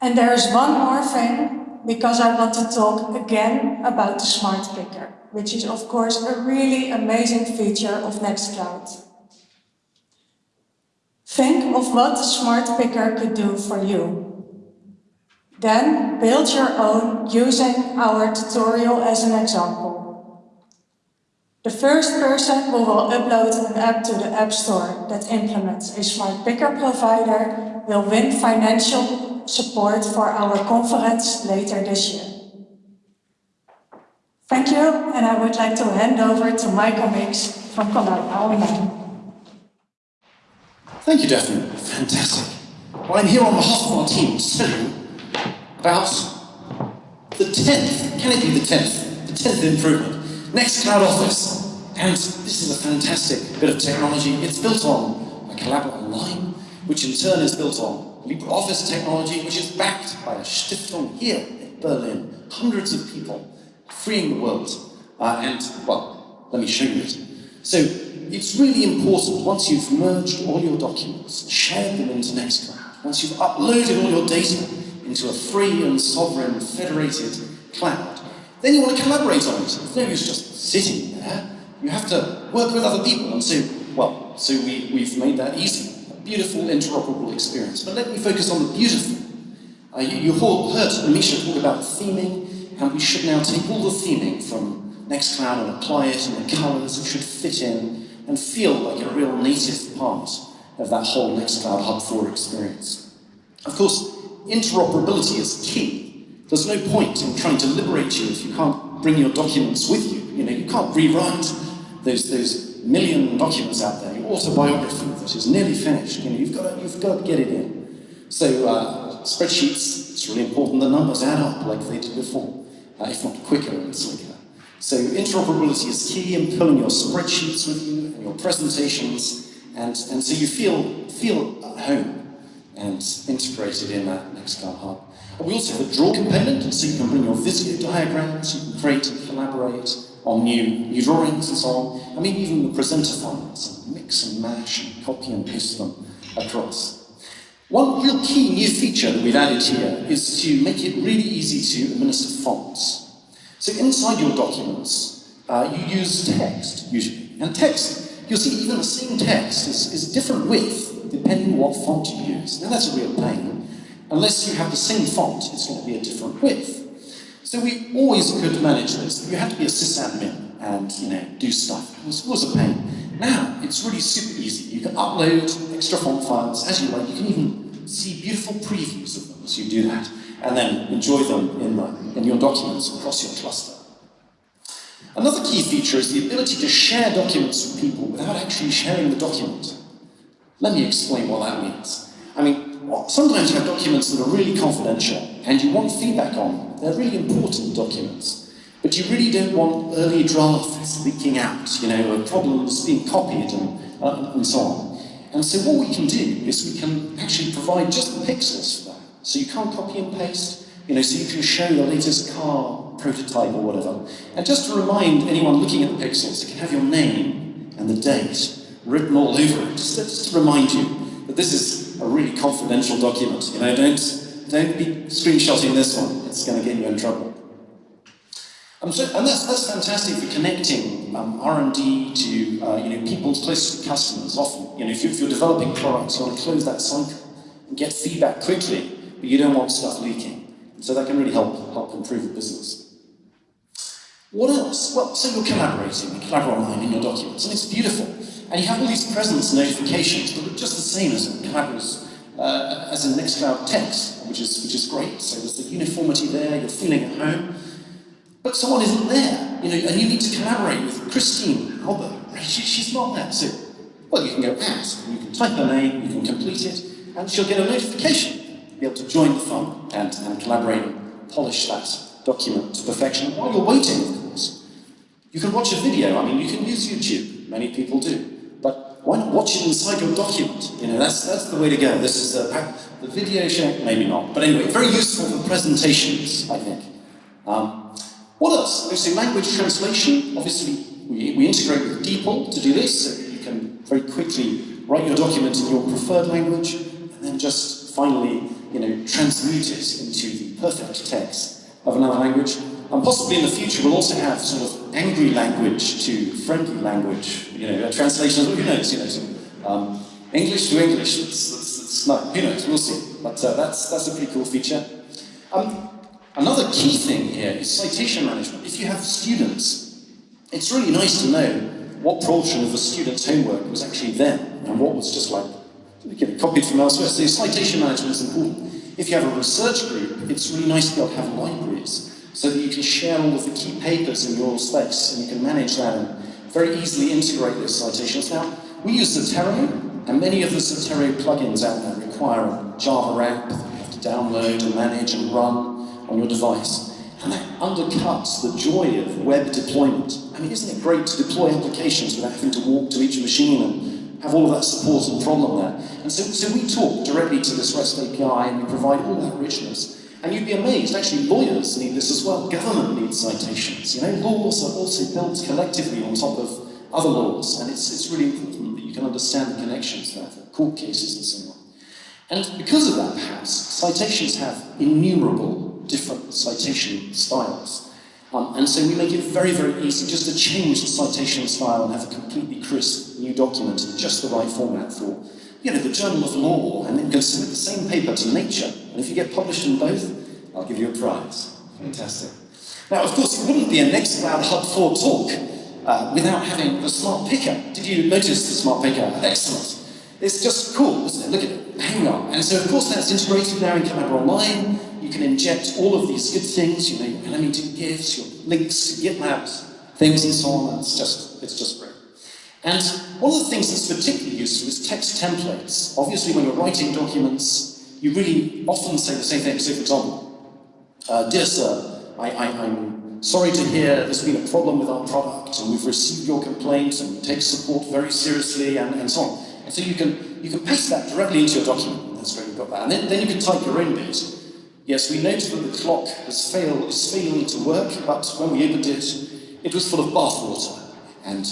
And there is one more thing because I want to talk again about the Smart Picker, which is of course a really amazing feature of Nextcloud. Think of what the Smart Picker could do for you. Then build your own using our tutorial as an example. The first person who will upload an app to the App Store that implements a Smart Picker provider will win financial support for our conference later this year. Thank you, and I would like to hand over to Michael Meeks from Online. Thank you, Daphne. Fantastic. Well, I'm here on behalf of our team to tell you about the 10th, can it be the 10th? The 10th improvement. Nextcloud Office. And this is a fantastic bit of technology. It's built on a Collabora Online, which in turn is built on LibreOffice technology, which is backed by a Stiftung here in Berlin. Hundreds of people freeing the world. Uh, and, well, let me show you it. So, it's really important, once you've merged all your documents, shared them into Nextcloud, once you've uploaded all your data into a free and sovereign federated cloud, then you want to collaborate on it. It's no use just sitting there. You have to work with other people. And so, well, so we, we've made that easy. A beautiful interoperable experience. But let me focus on the beautiful. Uh, you, you heard Misha talk about theming, and we should now take all the theming from Nextcloud and apply it, and the colors should fit in and feel like a real native part of that whole Nextcloud Hub 4 experience. Of course, interoperability is key. There's no point in trying to liberate you if you can't bring your documents with you. You know, you can't rewrite those, those million documents out there, your autobiography that is nearly finished. You know, you've got to, you've got to get it in. So uh, spreadsheets, it's really important the numbers add up like they did before, uh, if not quicker and slicker. So interoperability is key in pulling your spreadsheets with you and your presentations, and, and so you feel, feel at home and integrated in that Nextcloud Hub. And we also have a draw component, so you can bring your Visio diagrams, you can create and collaborate on new, new drawings and so on, and maybe even the presenter files, and mix and mash and copy and paste them across. One real key new feature that we've added here is to make it really easy to administer fonts. So inside your documents, uh, you use text, usually. And text, you'll see even the same text is, is a different width, depending on what font you use. Now that's a real pain. Unless you have the same font, it's going to be a different width. So we always could manage this. You had to be a sysadmin and, you know, do stuff. It was, it was a pain. Now, it's really super easy. You can upload extra font files as you like. You can even see beautiful previews of them as you do that and then enjoy them in, the, in your documents across your cluster. Another key feature is the ability to share documents with people without actually sharing the document. Let me explain what that means. I mean, sometimes you have documents that are really confidential and you want feedback on. They're really important documents. But you really don't want early drafts leaking out, you know, problems being copied and, uh, and so on. And so what we can do is we can actually provide just the pixels for that. So you can't copy and paste, you know, so you can show the latest car prototype or whatever. And just to remind anyone looking at the pixels, you can have your name and the date written all over it, just just to remind you that this is a really confidential document. You know, don't, don't be screenshotting this one, it's going to get you in trouble. Um, so, and that's, that's fantastic for connecting um, R&D to uh, you know, people close to customers. Often, you know, if, you, if you're developing products, you want to close that cycle and get feedback quickly but you don't want stuff leaking. So that can really help, help improve the business. What else? Well, so you're collaborating, you collaborate online in your documents, and it's beautiful. And you have all these presence notifications, that but just the same as in uh, as in Nextcloud text, which is, which is great. So there's the uniformity there, you're feeling at home. But someone isn't there, you know, and you need to collaborate with Christine Albert. She, she's not there. So, well, you can go ask, you can type her name, you can complete it, and she'll get a notification be able to join the fun and, and collaborate and polish that document to perfection. While you're waiting, of course, you can watch a video. I mean, you can use YouTube. Many people do. But why not watch it inside your document? You know, that's, that's the way to go. This is the, the video show, maybe not. But anyway, very useful for presentations, I think. Um, what else? So language translation, obviously we, we integrate with DeepL to do this, so you can very quickly write your document in your preferred language, and then just finally you know, transmute it into the perfect text of another language. And possibly in the future we'll also have sort of angry language to friendly language, you know, translations, who knows, you know, um, English to English, it's, it's, it's, no, who knows, we'll see. But uh, that's, that's a pretty cool feature. Um, another key thing here is citation management. If you have students, it's really nice to know what portion of the student's homework was actually them and what was just like copied from elsewhere. So citation management is important. If you have a research group, it's really nice to be able to have libraries so that you can share all of the key papers in your space and you can manage that and very easily integrate those citations. Now, we use Zotero, and many of the Zotero plugins out there require a Java app that you have to download and manage and run on your device. And that undercuts the joy of web deployment. I mean, isn't it great to deploy applications without having to walk to each machine and have all of that support and problem there? And so, so we talk directly to this REST API and we provide all that richness. And you'd be amazed, actually lawyers need this as well. Government needs citations. You know, laws are also built collectively on top of other laws, and it's, it's really important that you can understand the connections there for court cases and so on. And because of that, perhaps, citations have innumerable different citation styles. Um, and so we make it very, very easy just to change the citation style and have a completely crisp new document in just the right format for you know, the Journal of Law, and then can submit the same paper to Nature, and if you get published in both, I'll give you a prize. Fantastic. Now, of course, it wouldn't be a Nextcloud Hub 4 talk uh, without having the smart picker. Did you notice the smart picker? Excellent. It's just cool, isn't it? Look at it. Hang on. And so, of course, that's integrated now in Collabora Online. Can inject all of these good things, you know, your animated GIFs, your links, GitLab, things and so on. It's just, it's just great. And one of the things that's particularly useful is text templates. Obviously, when you're writing documents, you really often say the same thing. So, for example, uh, Dear Sir, I—I'm sorry to hear there's been a problem with our product, and we've received your complaint, and we take support very seriously, and, and so on. And so you can, you can paste that directly into your document. That's great, you've got that. And then, then you can type your own bit. Yes, we noted that the clock has failed, is failing to work, but when we opened it, it was full of bathwater. And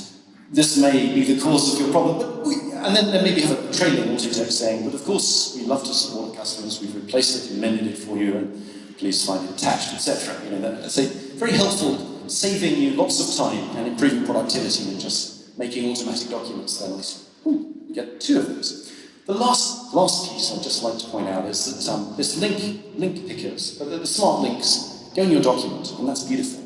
this may be the cause of your problem, but we, and then, then maybe have a trailing text saying, but of course we love to support customers, we've replaced it, amended it for you, and please find it attached, etc. You know, that's a very helpful, saving you lots of time and improving productivity and just making automatic documents there you get two of those. The last, last piece I'd just like to point out is that um, this link, link pickers, the smart links, go in your document, and that's beautiful.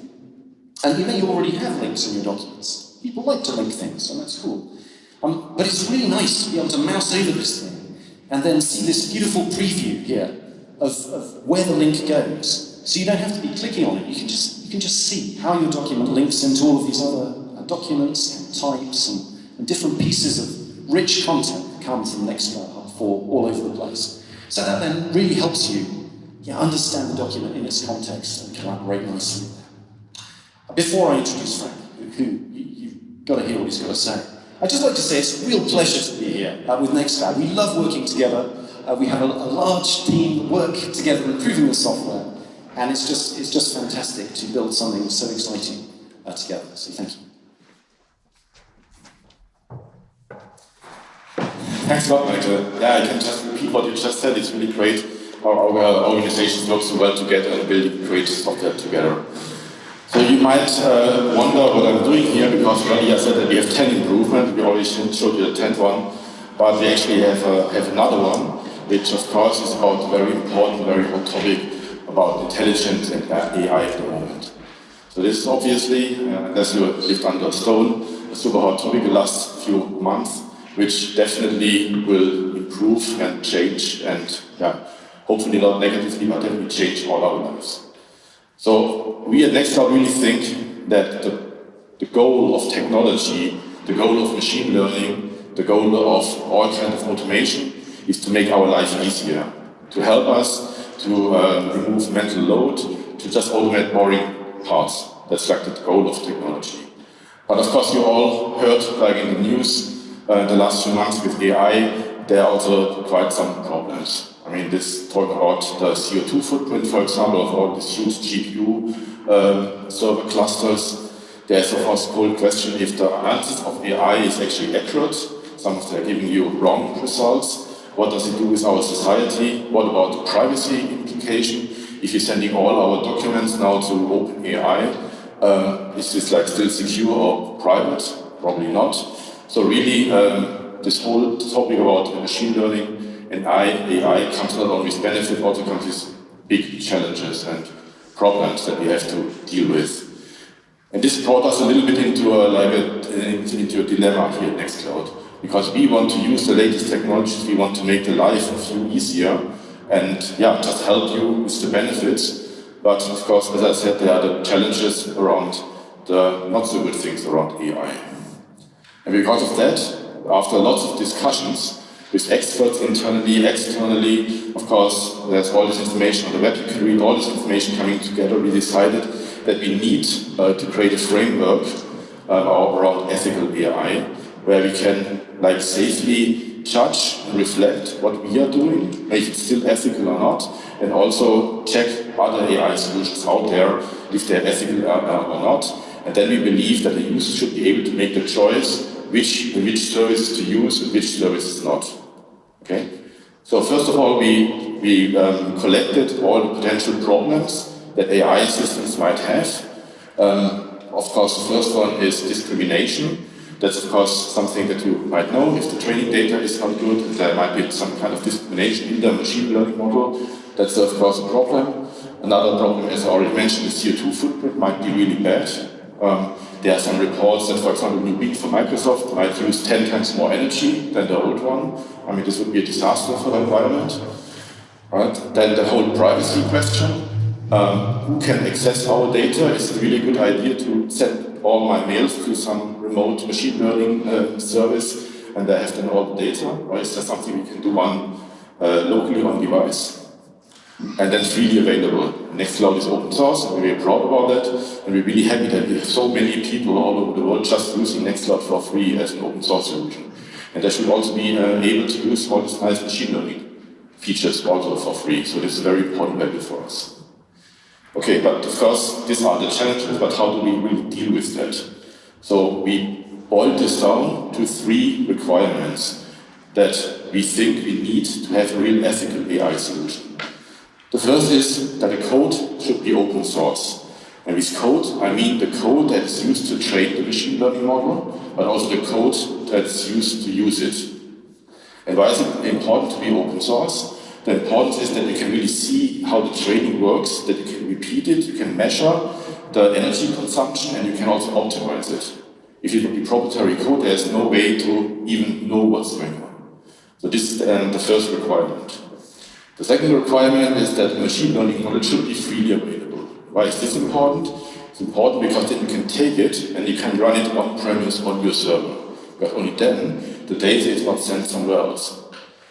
And you may already have links in your documents. People like to link things, and that's cool. Um, but it's really nice to be able to mouse over this thing and then see this beautiful preview here of, of where the link goes. So you don't have to be clicking on it, you can just, you can just see how your document links into all of these other uh, documents and types and, and, different pieces of rich content that come from Nextcloud for all over the place. So that then really helps you understand the document in its context and collaborate nicely. Before I introduce Frank, who you, have got to hear what he's got to say. I'd just like to say it's a real pleasure to be here uh, with Nextcloud. We love working together. Uh, we have a, a, large team work together improving the software, and it's just, it's just fantastic to build something so exciting uh, together. So thank you. Thanks a lot, Michael. Yeah, I can just repeat what you just said. It's really great how our organizations work so well together and building great software together. So you might uh, wonder what I'm doing here because already I said that we have 10 improvements, we already showed you the 10th one, but we actually have, uh, have another one, which of course is about a very important, very hot topic about intelligence and AI at the moment. So this is obviously, uh, you lived under a stone, a super hot topic the last few months, which definitely will improve and change and yeah, hopefully not negatively, but definitely change all our lives. So we at Nextcloud really think that the, the goal of technology, the goal of machine learning, the goal of all kinds of automation is to make our life easier, to help us to uh, remove mental load, to just automate boring parts. That's like the goal of technology. But of course you all heard, like in the news, uh, the last few months with AI, there are also quite some problems. I mean, this talk about the CO2 footprint, for example, of all these huge GPU um, server clusters. There's of course whole question if the analysis of AI is actually accurate. Some of them are giving you wrong results. What does it do with our society? What about the privacy implication? if you're sending all our documents now to OpenAI, um, is this like still secure or private? Probably not. So really, um, this whole topic about machine learning and AI comes not only with benefit, also comes with big challenges and problems that we have to deal with. And this brought us a little bit into a, like a, into a dilemma here at Nextcloud. Because we want to use the latest technologies, we want to make the life of you easier, and yeah, just help you with the benefits. But of course, as I said, there are the challenges around the not so good things around AI. And because of that, after lots of discussions with experts internally, externally, of course, there's all this information on the web, you can read all this information coming together, we decided that we need uh, to create a framework uh, around ethical AI, where we can like safely judge and reflect what we are doing, if it's still ethical or not, and also check other AI solutions out there, if they're ethical or not. And then we believe that the user should be able to make the choice which, which services to use and which service is not. Okay? So first of all, we, we um, collected all the potential problems that AI systems might have. Um, of course, the first one is discrimination. That's of course something that you might know. If the training data is not good, there might be some kind of discrimination in the machine learning model. That's of course a problem. Another problem, as I already mentioned, the CO2 footprint might be really bad. Um, there are some reports that, for example, new Bing for Microsoft might use 10 times more energy than the old one. I mean, this would be a disaster for the environment. Right? Then the whole privacy question um, who can access our data. Is a really good idea to send all my mails to some remote machine learning uh, service and they have then all the data, or is that something we can do on uh, locally on device? And then freely available. Nextcloud is open source, and we're proud about that, and we're really happy that we have so many people all over the world just using Nextcloud for free as an open source solution. And they should also be uh, able to use all these nice machine learning features also for free, so this is a very important value for us. Okay, but of course, these are the challenges, but how do we really deal with that? So we boiled this down to three requirements that we think we need to have a real ethical AI solution. The first is that the code should be open source. And with code, I mean the code that is used to train the machine learning model, but also the code that's used to use it. And why is it important to be open source? The importance is that you can really see how the training works, that you can repeat it, you can measure the energy consumption, and you can also optimize it. If it would be proprietary code, there's no way to even know what's going on. So this is um, the first requirement. The second requirement is that machine learning model should be freely available. Why is this important? It's important because then you can take it and you can run it on-premise on your server. But only then the data is not sent somewhere else.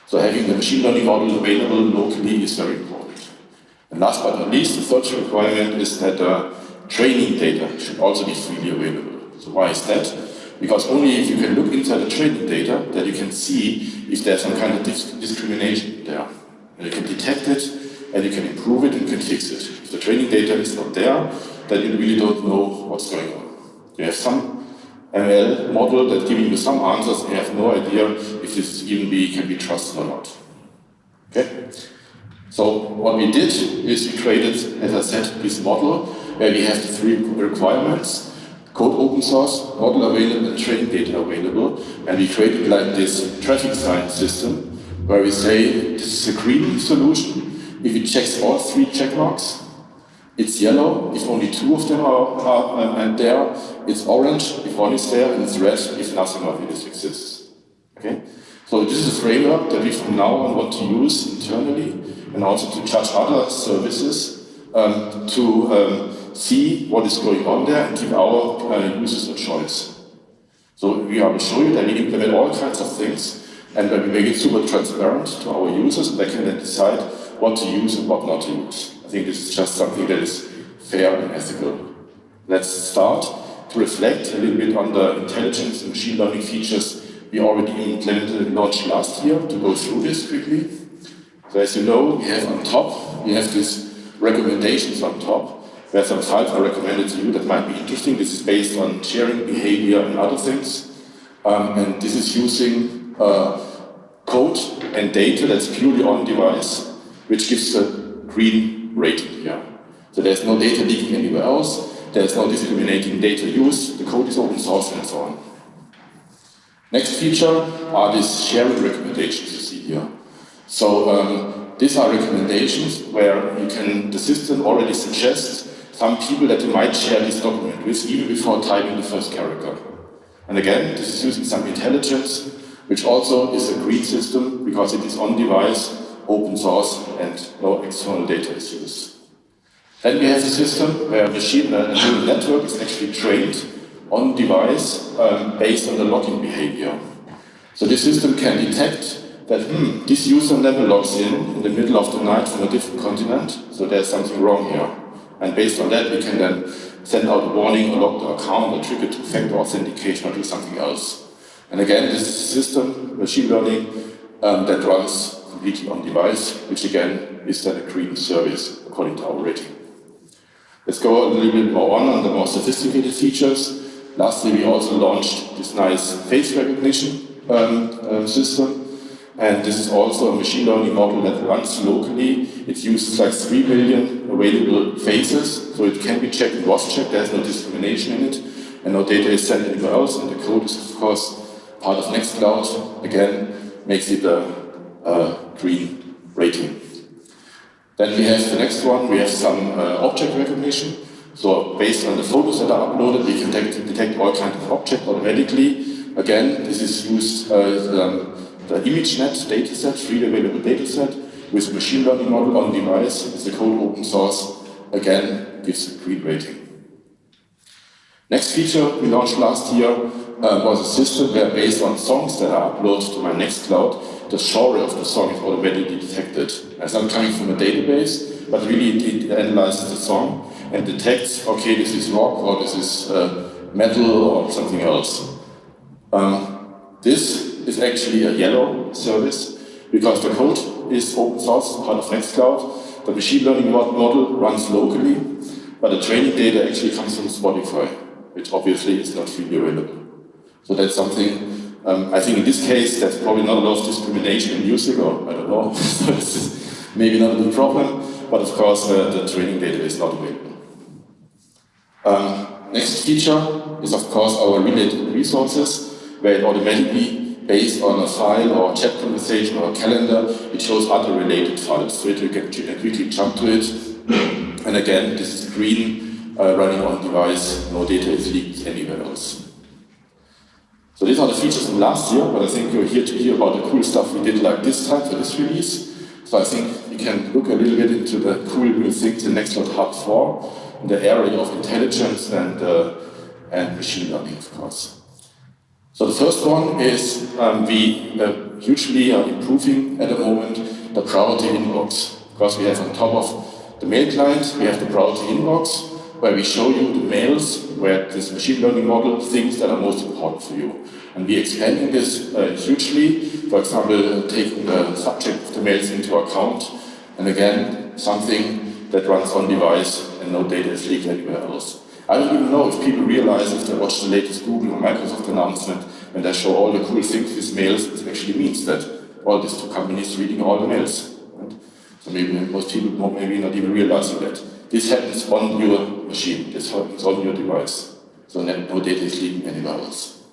So having the machine learning model available locally is very important. And last but not least, the third requirement is that uh, training data should also be freely available. So why is that? Because only if you can look inside the training data that you can see if there's some kind of discrimination there. And you can detect it, and you can improve it, and you can fix it. If the training data is not there, then you really don't know what's going on. You have some ML model that giving you some answers and you have no idea if this even be, can be trusted or not. Okay? So what we did is we created, as I said, this model where we have the three requirements, code open source, model available, and training data available. And we created like this traffic sign system where we say this is a green solution. If it checks all three check marks, it's yellow if only two of them are, are um, there. It's orange if one is there, and it's red if nothing of it exists. Okay? So this is a framework that we from now on want to use internally and also to judge other services um, to um, see what is going on there and give our uh, users a choice. So we will show you that we implement all kinds of things and that we make it super transparent to our users and they can then decide what to use and what not to use I think this is just something that is fair and ethical. Let's start to reflect a little bit on the intelligence and machine learning features we already implemented and launched last year to go through this quickly. So as you know, we have on top, we have these recommendations on top. There are some files I recommended to you that might be interesting. This is based on sharing behavior and other things. Um, and this is using code and data that's purely on device, which gives a green rating here. So there's no data leaking anywhere else, there's no discriminating data use, the code is open source and so on. Next feature are these sharing recommendations you see here. So um, these are recommendations where you can, the system already suggests some people that you might share this document with even before typing the first character. And again, this is using some intelligence, which also is a green system because it is on device, open source, and no external data is used. Then we have a system where a machine neural network is actually trained on device um, based on the logging behavior. So this system can detect that, hmm, this user never logs in in the middle of the night from a different continent, so there's something wrong here. And based on that, we can then send out a warning or lock the account or trigger two-factor authentication or do something else. And again, this is a system, machine learning, um, that runs completely on device, which again is then a green service according to our rating. Let's go a little bit more on on the more sophisticated features. Lastly, we also launched this nice face recognition um, uh, system. And this is also a machine learning model that runs locally. It uses like 3 million available faces, so it can be checked and was checked. There's no discrimination in it, and no data is sent anywhere else. And the code is, of course, part of Nextcloud. Again, makes it a, a green rating. Then we have the next one, we have some uh, object recognition. So based on the photos that are uploaded, we can detect, detect all kinds of objects automatically. Again, this is used uh, um, the ImageNet dataset, freely available dataset, with machine learning model on device. it's a code open source. Again, gives a green rating. Next feature we launched last year uh, was a system where based on songs that are uploaded to my Nextcloud, the genre of the song is automatically detected. It's not coming from a database, but really it, it analyzes the song and detects, okay, this is rock or this is uh, metal or something else. Um, this is actually a yellow service because the code is open source, part of Nextcloud. The machine learning model runs locally, but the training data actually comes from Spotify, which obviously is not freely available. So that's something, um, I think in this case, there's probably not a lot of discrimination in music, or I don't know, so is maybe not a big problem, but of course uh, the training data is not available. Um, next feature is of course our related resources, where it automatically, based on a file or a chat conversation or a calendar, it shows other related files, so you can quickly jump to it. And again, this is green, uh, running on device, no data is leaked anywhere else. So these are the features from last year, but I think you're here to hear about the cool stuff we did like this time for this release. So I think you can look a little bit into the cool new things in Nextcloud Hub 4, in the area of intelligence and, uh, and machine learning, of course. So the first one is um, we uh, hugely are improving at the moment the priority inbox. Because we have on top of the mail client, we have the priority inbox, where we show you the mails where this machine learning model thinks that are most important for you. And we're expanding this uh, hugely, for example, taking the subject of the mails into account, and again, something that runs on device and no data is leaked anywhere else. I don't even know if people realize if they watch the latest Google or Microsoft announcement when they show all the cool things with mails, it actually means that all these two companies reading all the mails. Right? So maybe most people maybe not even realizing that. This happens on your machine, this happens on your device. So no data is leaking anywhere else.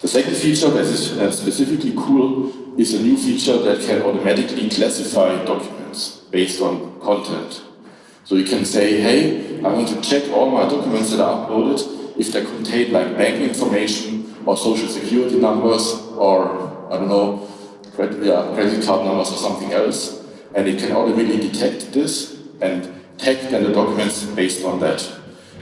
The second feature that is uh, specifically cool is a new feature that can automatically classify documents based on content. So you can say, hey, I want to check all my documents that are uploaded if they contain like bank information or social security numbers or, I don't know, credit, yeah, credit card numbers or something else. And it can automatically detect this and tag then the documents based on that.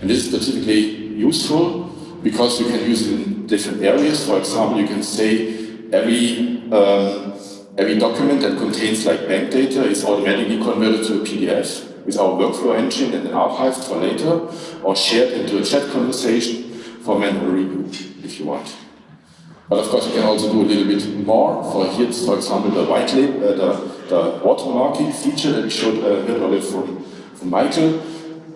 And this is specifically useful because you can use it in different areas. For example, you can say every um, every document that contains like bank data is automatically converted to a PDF with our workflow engine and then archived for later, or shared into a chat conversation for manual review if you want. But of course, you can also do a little bit more. For here, for example, the white label, uh, the, the watermarking feature that we showed uh, earlier from from Michael.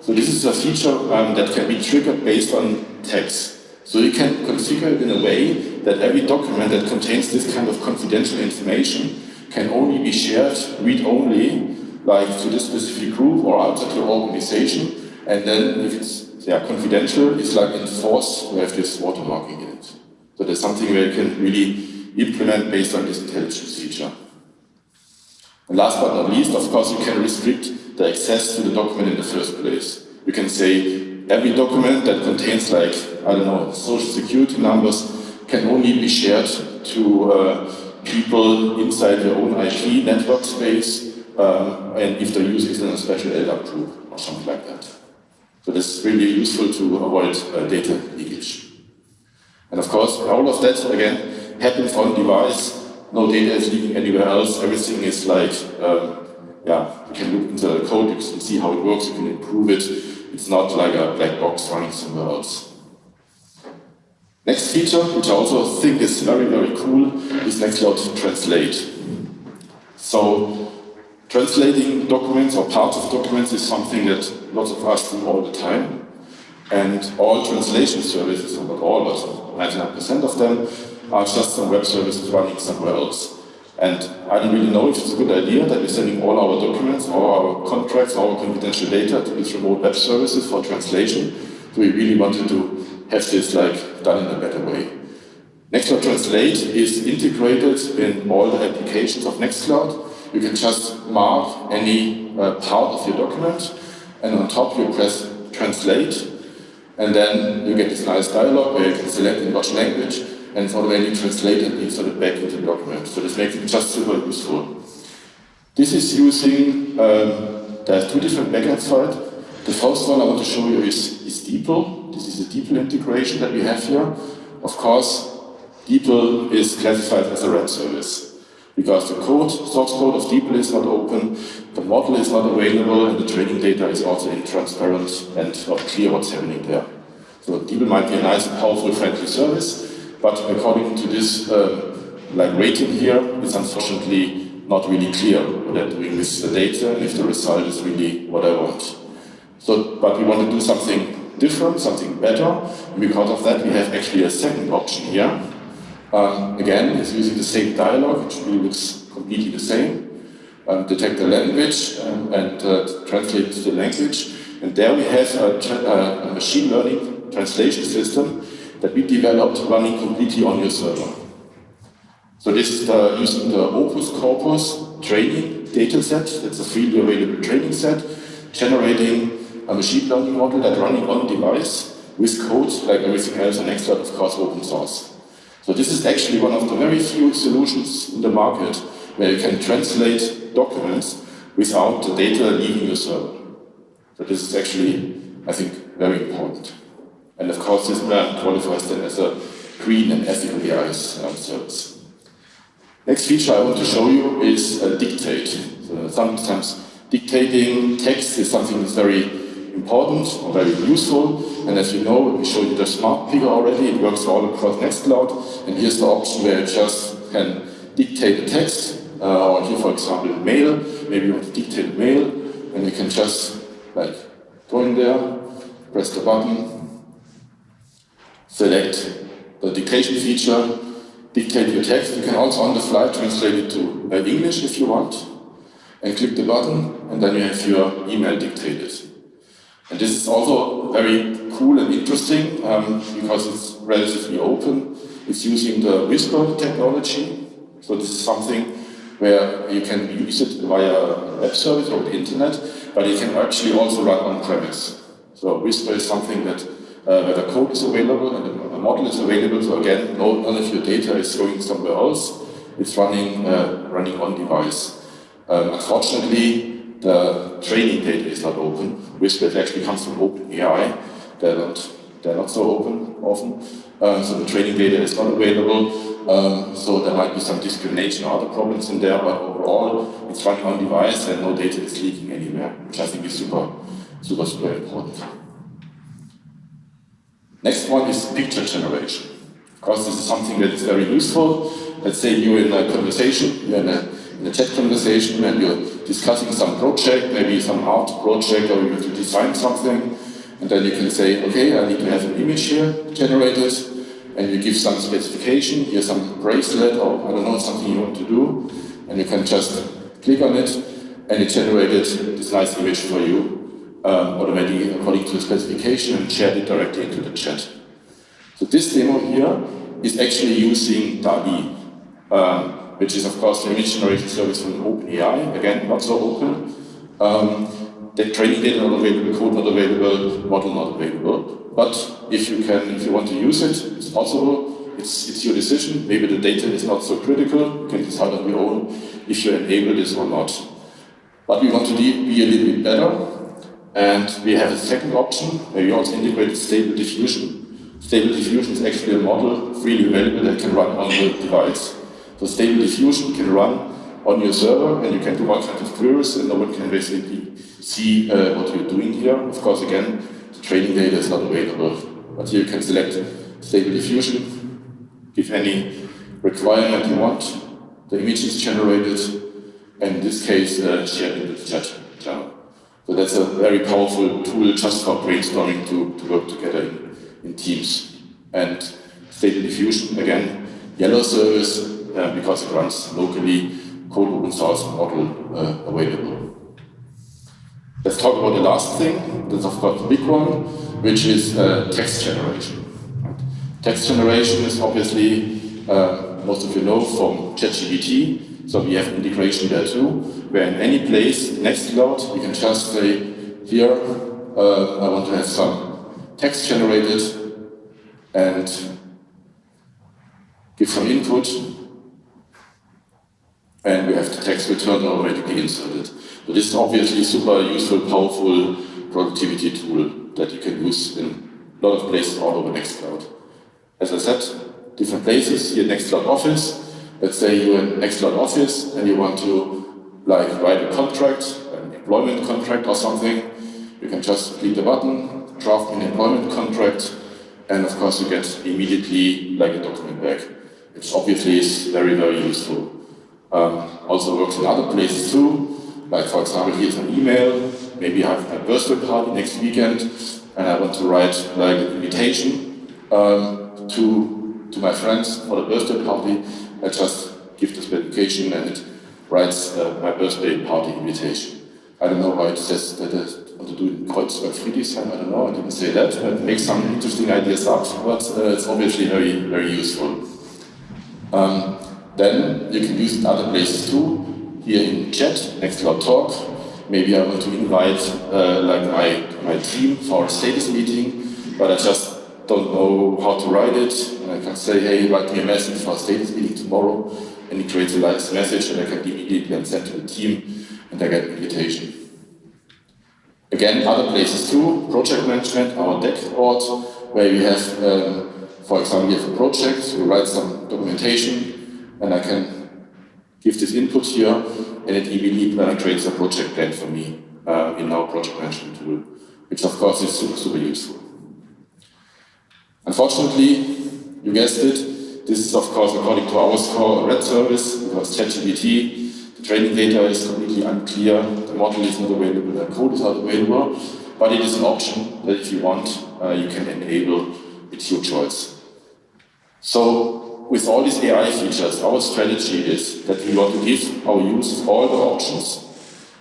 So this is a feature um, that can be triggered based on text. So you can configure it in a way that every document that contains this kind of confidential information can only be shared read-only like to this specific group or outside your organization, and then if it's yeah, confidential, it's like enforced we have this watermarking in it. So there's something where you can really implement based on this intelligence feature. And last but not least, of course, you can restrict the access to the document in the first place. You can say every document that contains like, I don't know, social security numbers can only be shared to uh, people inside their own IP network space um, and if the user is in a special LDAP group or something like that. So this is really useful to avoid uh, data leakage. And of course, all of that, again, happens on device. No data is leaking anywhere else. Everything is like, um, yeah, you can look into the code, you can see how it works, you can improve it. It's not like a black box running somewhere else. Next feature, which I also think is very, very cool, is Nextcloud Translate. So, translating documents or parts of documents is something that lots of us do all the time. And all translation services, not all, but 99% of them, are just some web services running somewhere else. And I don't really know if it's a good idea that we're sending all our documents, all our contracts, all our confidential data to these remote web services for translation. Do we really wanted to have this like done in a better way? Nextcloud Translate is integrated in all the applications of Nextcloud. You can just mark any uh, part of your document, and on top you press Translate, and then you get this nice dialog where you can select in which language, and it's automatically translated and inserted back into the document. So this makes it just super useful. This is using, um, there's two different backends for it. The first one I want to show you is, is DeepL. This is a DeepL integration that we have here. Of course, DeepL is classified as a web service because the code, source code of DeepL is not open, the model is not available, and the training data is also intransparent and not clear what's happening there. So DeepL might be a nice, powerful, friendly service, but according to this uh, like rating here, it's unfortunately not really clear they're doing with the data and if the result is really what I want. So, but we want to do something different, something better, and because of that we have actually a second option here. Um, again, it's using the same dialog, which really looks completely the same. Um, detect the language um, and uh, translate to the language. And there we have a, a machine learning translation system that we developed running completely on your server. So this is the, using the Opus Corpus training data set, that's a freely available training set, generating a machine learning model that running on device with code like everything else on Nextcloud, of course, open source. So this is actually one of the very few solutions in the market where you can translate documents without the data leaving your server. So this is actually, I think, very important. And of course, this brand qualifies then as a green and ethical AI um, service. Next feature I want to show you is uh, dictate. So sometimes dictating text is something that's very important or very useful. And as you know, we showed you the smart picker already. It works all across Nextcloud. And here's the option where you just can dictate the text. Uh, or here, for example, mail. Maybe you want to dictate mail. And you can just like go in there, press the button, select the dictation feature, dictate your text. You can also on the fly translate it to uh, English if you want. And click the button, and then you have your email dictated. And this is also very cool and interesting um, because it's relatively open. It's using the Whisper technology. So this is something where you can use it via web service or the internet, but it can actually also run on-premise. So Whisper is something that uh, where the code is available and the model is available. So again, no, none of your data is going somewhere else. It's running uh, running on device. Um, unfortunately, the training data is not open. Whisper actually comes from OpenAI. They're not, they're not so open often. Um, so the training data is not available. Um, so there might be some discrimination or other problems in there, but overall it's running on device and no data is leaking anywhere, which I think is super, super, super important. Next one is picture generation. Of course, this is something that is very useful. Let's say you're in a conversation, you're in a in a chat conversation and you're discussing some project, maybe some art project, or you have to design something, and then you can say, okay, I need to have an image here generated, and you give some specification, here's some bracelet, or I don't know, something you want to do, and you can just click on it, and it generated this nice image for you um, automatically according to the specification and shared it directly into the chat. So this demo here is actually using DALL-E, um, which is of course the image generation service from OpenAI, again not so open. Um, the training data not available, code not available, model not available. But if you can, if you want to use it, it's possible. It's, it's your decision. Maybe the data is not so critical. You can decide on your own if you enable this or not. But we want to be a little bit better. And we have a second option where we also integrated stable diffusion. Stable diffusion is actually a model freely available that can run on the device. So stable diffusion can run on your server and you can do all kinds of queries and no one can basically see uh, what you're doing here. Of course, again, the training data is not available. But here you can select stable diffusion, give any requirement you want, the image is generated, and in this case, uh, shared in the chat channel. So that's a very powerful tool just for brainstorming to, to work together in, in teams. And stable diffusion, again, yellow service, uh, because it runs locally, code open source model uh, available. Let's talk about the last thing, that's of course the big one, which is uh, text generation. Text generation is obviously, uh, most of you know, from ChatGPT, so we have integration there too, where in any place, Nextcloud, you can just say, here, uh, I want to have some text generated and give some input, and we have the text returned automatically inserted. So this is obviously a super useful, powerful productivity tool that you can use in a lot of places all over Nextcloud. As I said, different places, here Nextcloud Office. Let's say you're in Nextcloud Office and you want to like write a contract, an employment contract or something. You can just click the button, draft an employment contract, and of course you get immediately like a document back, which obviously is very, very useful. Um, also works in other places too. Like for example, here's an email, maybe I have a birthday party next weekend and I want to write like an invitation um, to, to my friends for the birthday party. I just give the specification and it writes uh, my birthday party invitation. I don't know why it says that I want to do in Kreuzberg Friedrichshain, I don't know, I didn't say that. It makes some interesting ideas up, but uh, it's obviously very, very useful. Um, then you can use it other places too here in chat, next to our Talk. Maybe I want to invite uh, like my, my team for a status meeting, but I just don't know how to write it. I can say, hey, write me a message for a status meeting tomorrow, and it creates a nice message and I can immediately send to the team, and I get an invitation. Again, other places too, project management, our deck board, where we have, um, for example, we have a project, we write some documentation, and I can give this input here, and it immediately creates a project plan for me uh, in our project management tool, which of course is super, super useful. Unfortunately, you guessed it, this is of course according to our score a red service, because ChatGPT, the training data is completely unclear, the model is not available, the code is not available, but it is an option that if you want, uh, you can enable, it's your choice. So with all these AI features, our strategy is that we want to give our users all the options.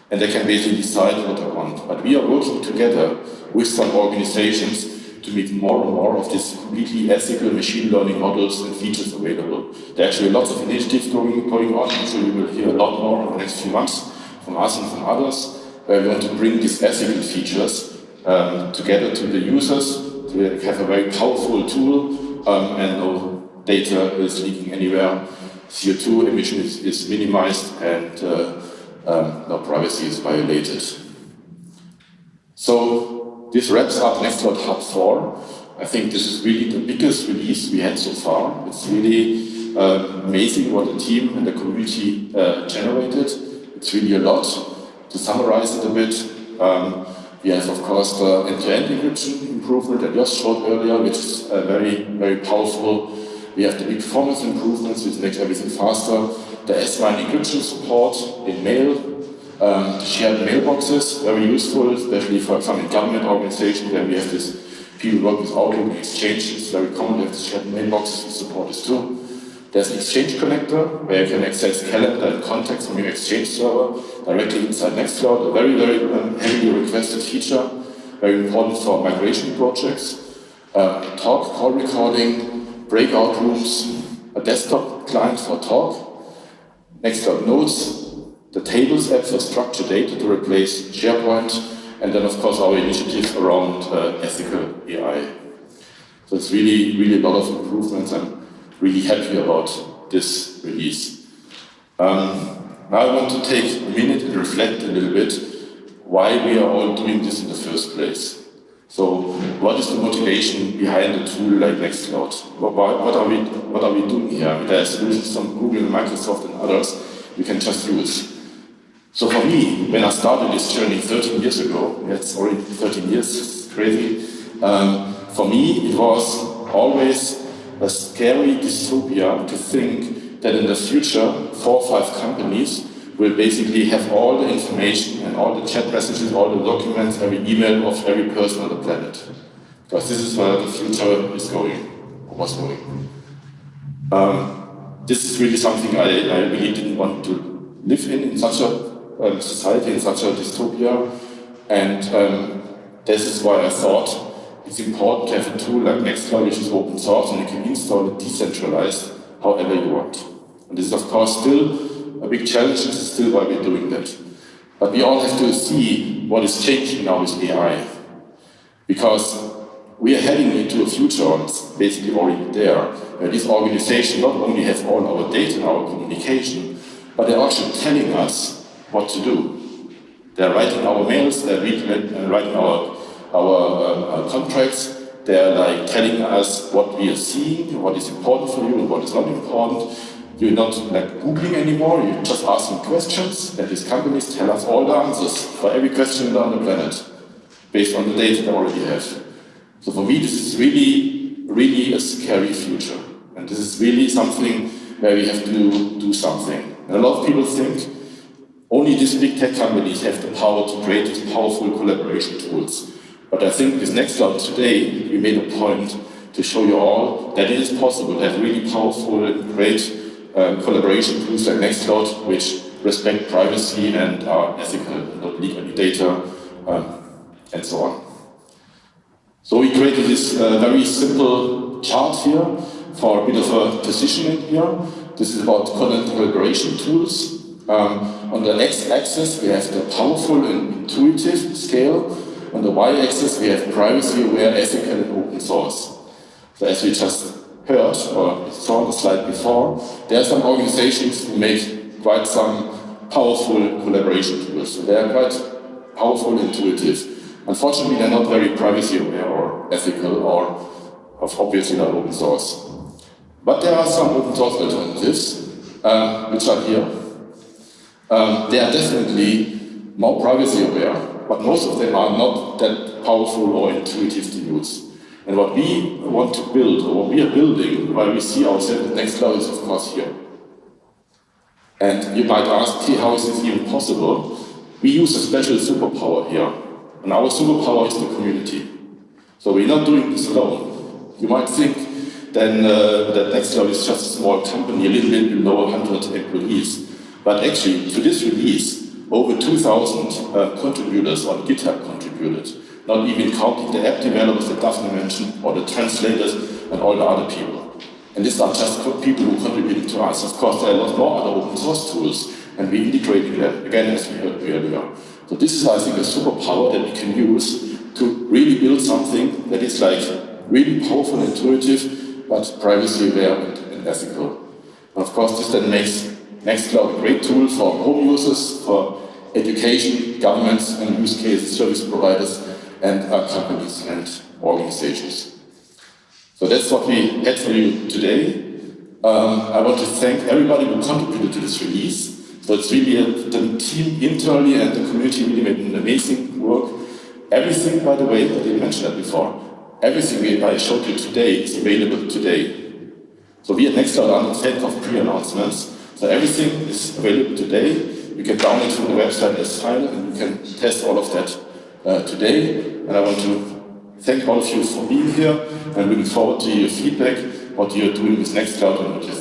And they can basically decide what they want. But we are working together with some organizations to make more and more of these completely ethical machine learning models and features available. There are actually lots of initiatives going, going on, sure you will hear a lot more in the next few months from us and from others, where we want to bring these ethical features um, together to the users to have a very powerful tool um, and no data is leaking anywhere, CO2 emission is, is minimized, and uh, um, no privacy is violated. So this wraps up Nextcloud Hub 4. I think this is really the biggest release we had so far. It's really uh, amazing what the team and the community uh, generated. It's really a lot. To summarize it a bit, um, we have, of course, the end-to-end -end encryption improvement that just showed earlier, which is uh, very, very powerful we have the big performance improvements, which makes everything faster. The S-MIME encryption support in mail, um, shared mailboxes, very useful, especially for example in government organizations where we have this people work with Outlook exchanges, very common to have shared mailboxes, support this too. There's an Exchange connector where you can access calendar and contacts from your Exchange server directly inside Nextcloud, a very, very um, heavily requested feature, very important for migration projects. Uh, talk, call recording, breakout rooms, a desktop client for talk, Nextcloud Notes, the Tables app for structured data to replace SharePoint, and then of course our initiatives around uh, ethical AI. So it's really, really a lot of improvements. I'm really happy about this release. Um, now I want to take a minute and reflect a little bit why we are all doing this in the first place. So what is the motivation behind a tool like Nextcloud? What, what, are, we, what are we doing here? There are solutions from Google, Microsoft and others we can just use. So for me, when I started this journey 13 years ago, it's already 13 years, crazy. um, for me it was always a scary dystopia to think that in the future, four or five companies will basically have all the information and all the chat messages, all the documents, every email of every person on the planet. Because this is where the future is going, or was going. Um, this is really something I, I really didn't want to live in, in such a um, society, in such a dystopia. And um, this is why I thought it's important to have a tool like Nextcloud, which is open source, and you can install it decentralized however you want. And this is, of course, still a big challenge. This is still why we're doing that. But we all have to see what is changing now with AI. Because we are heading into a future, it's basically already there, where these organizations not only have all our data and our communication, but they're actually telling us what to do. They're writing our mails, they're uh, writing our our, um, our contracts. They're like telling us what we are seeing, what is important for you and what is not important. You're not like Googling anymore, you're just asking questions and these companies tell us all the answers for every question on the planet based on the data they already have. So for me this is really, really a scary future. And this is really something where we have to do something. And a lot of people think only these big tech companies have the power to create these powerful collaboration tools. But I think this Nextcloud today, we made a point to show you all that it is possible to have really powerful and great um, collaboration tools like Nextcloud, which respect privacy and are ethical, not leak any data, um, and so on. So we created this uh, very simple chart here for a bit of a positioning here. This is about content collaboration tools. Um, on the x-axis, we have the powerful and intuitive scale, on the y-axis, we have privacy-aware, ethical, and open source. So as we just heard, or saw the slide before, there are some organizations who make quite some powerful collaboration tools. So they are quite powerful, and intuitive. Unfortunately, they're not very privacy-aware or ethical or obviously not open source. But there are some open source alternatives, um, which are here. Um, they are definitely more privacy aware, but most of them are not that powerful or intuitive to use. And what we want to build, or what we are building, while we see ourselves at Nextcloud is of course here. And you might ask, hey, how is this even possible? We use a special superpower here. And our superpower is the community. So we're not doing this alone. You might think then uh, that Nextcloud is just a small company, a little bit below 100 employees. But actually, to this release, over 2,000 uh, contributors on GitHub contributed, not even counting the app developers that Daphne mentioned, or the translators, and all the other people. And these are just people who contributed to us. Of course, there are a lot more other open source tools, and we integrating them, again, as we heard earlier. So this is, I think, a superpower that we can use to really build something that is like really powerful and intuitive, but privacy aware and ethical. And of course, this then makes Nextcloud great tool for home users, for education, governments and use case service providers and companies and organizations. So that's what we had for you today. Um, I want to thank everybody who contributed to this release. So it's really a, the team internally and the community really made an amazing work. Everything, by the way, I didn't mention that before, everything I showed you today is available today. So we at Nextcloud are not fed of pre-announcements. So everything is available today. You can download it from the website as file and you can test all of that uh, today. And I want to thank all of you for being here and looking forward to your feedback, what you're doing with Nextcloud and what you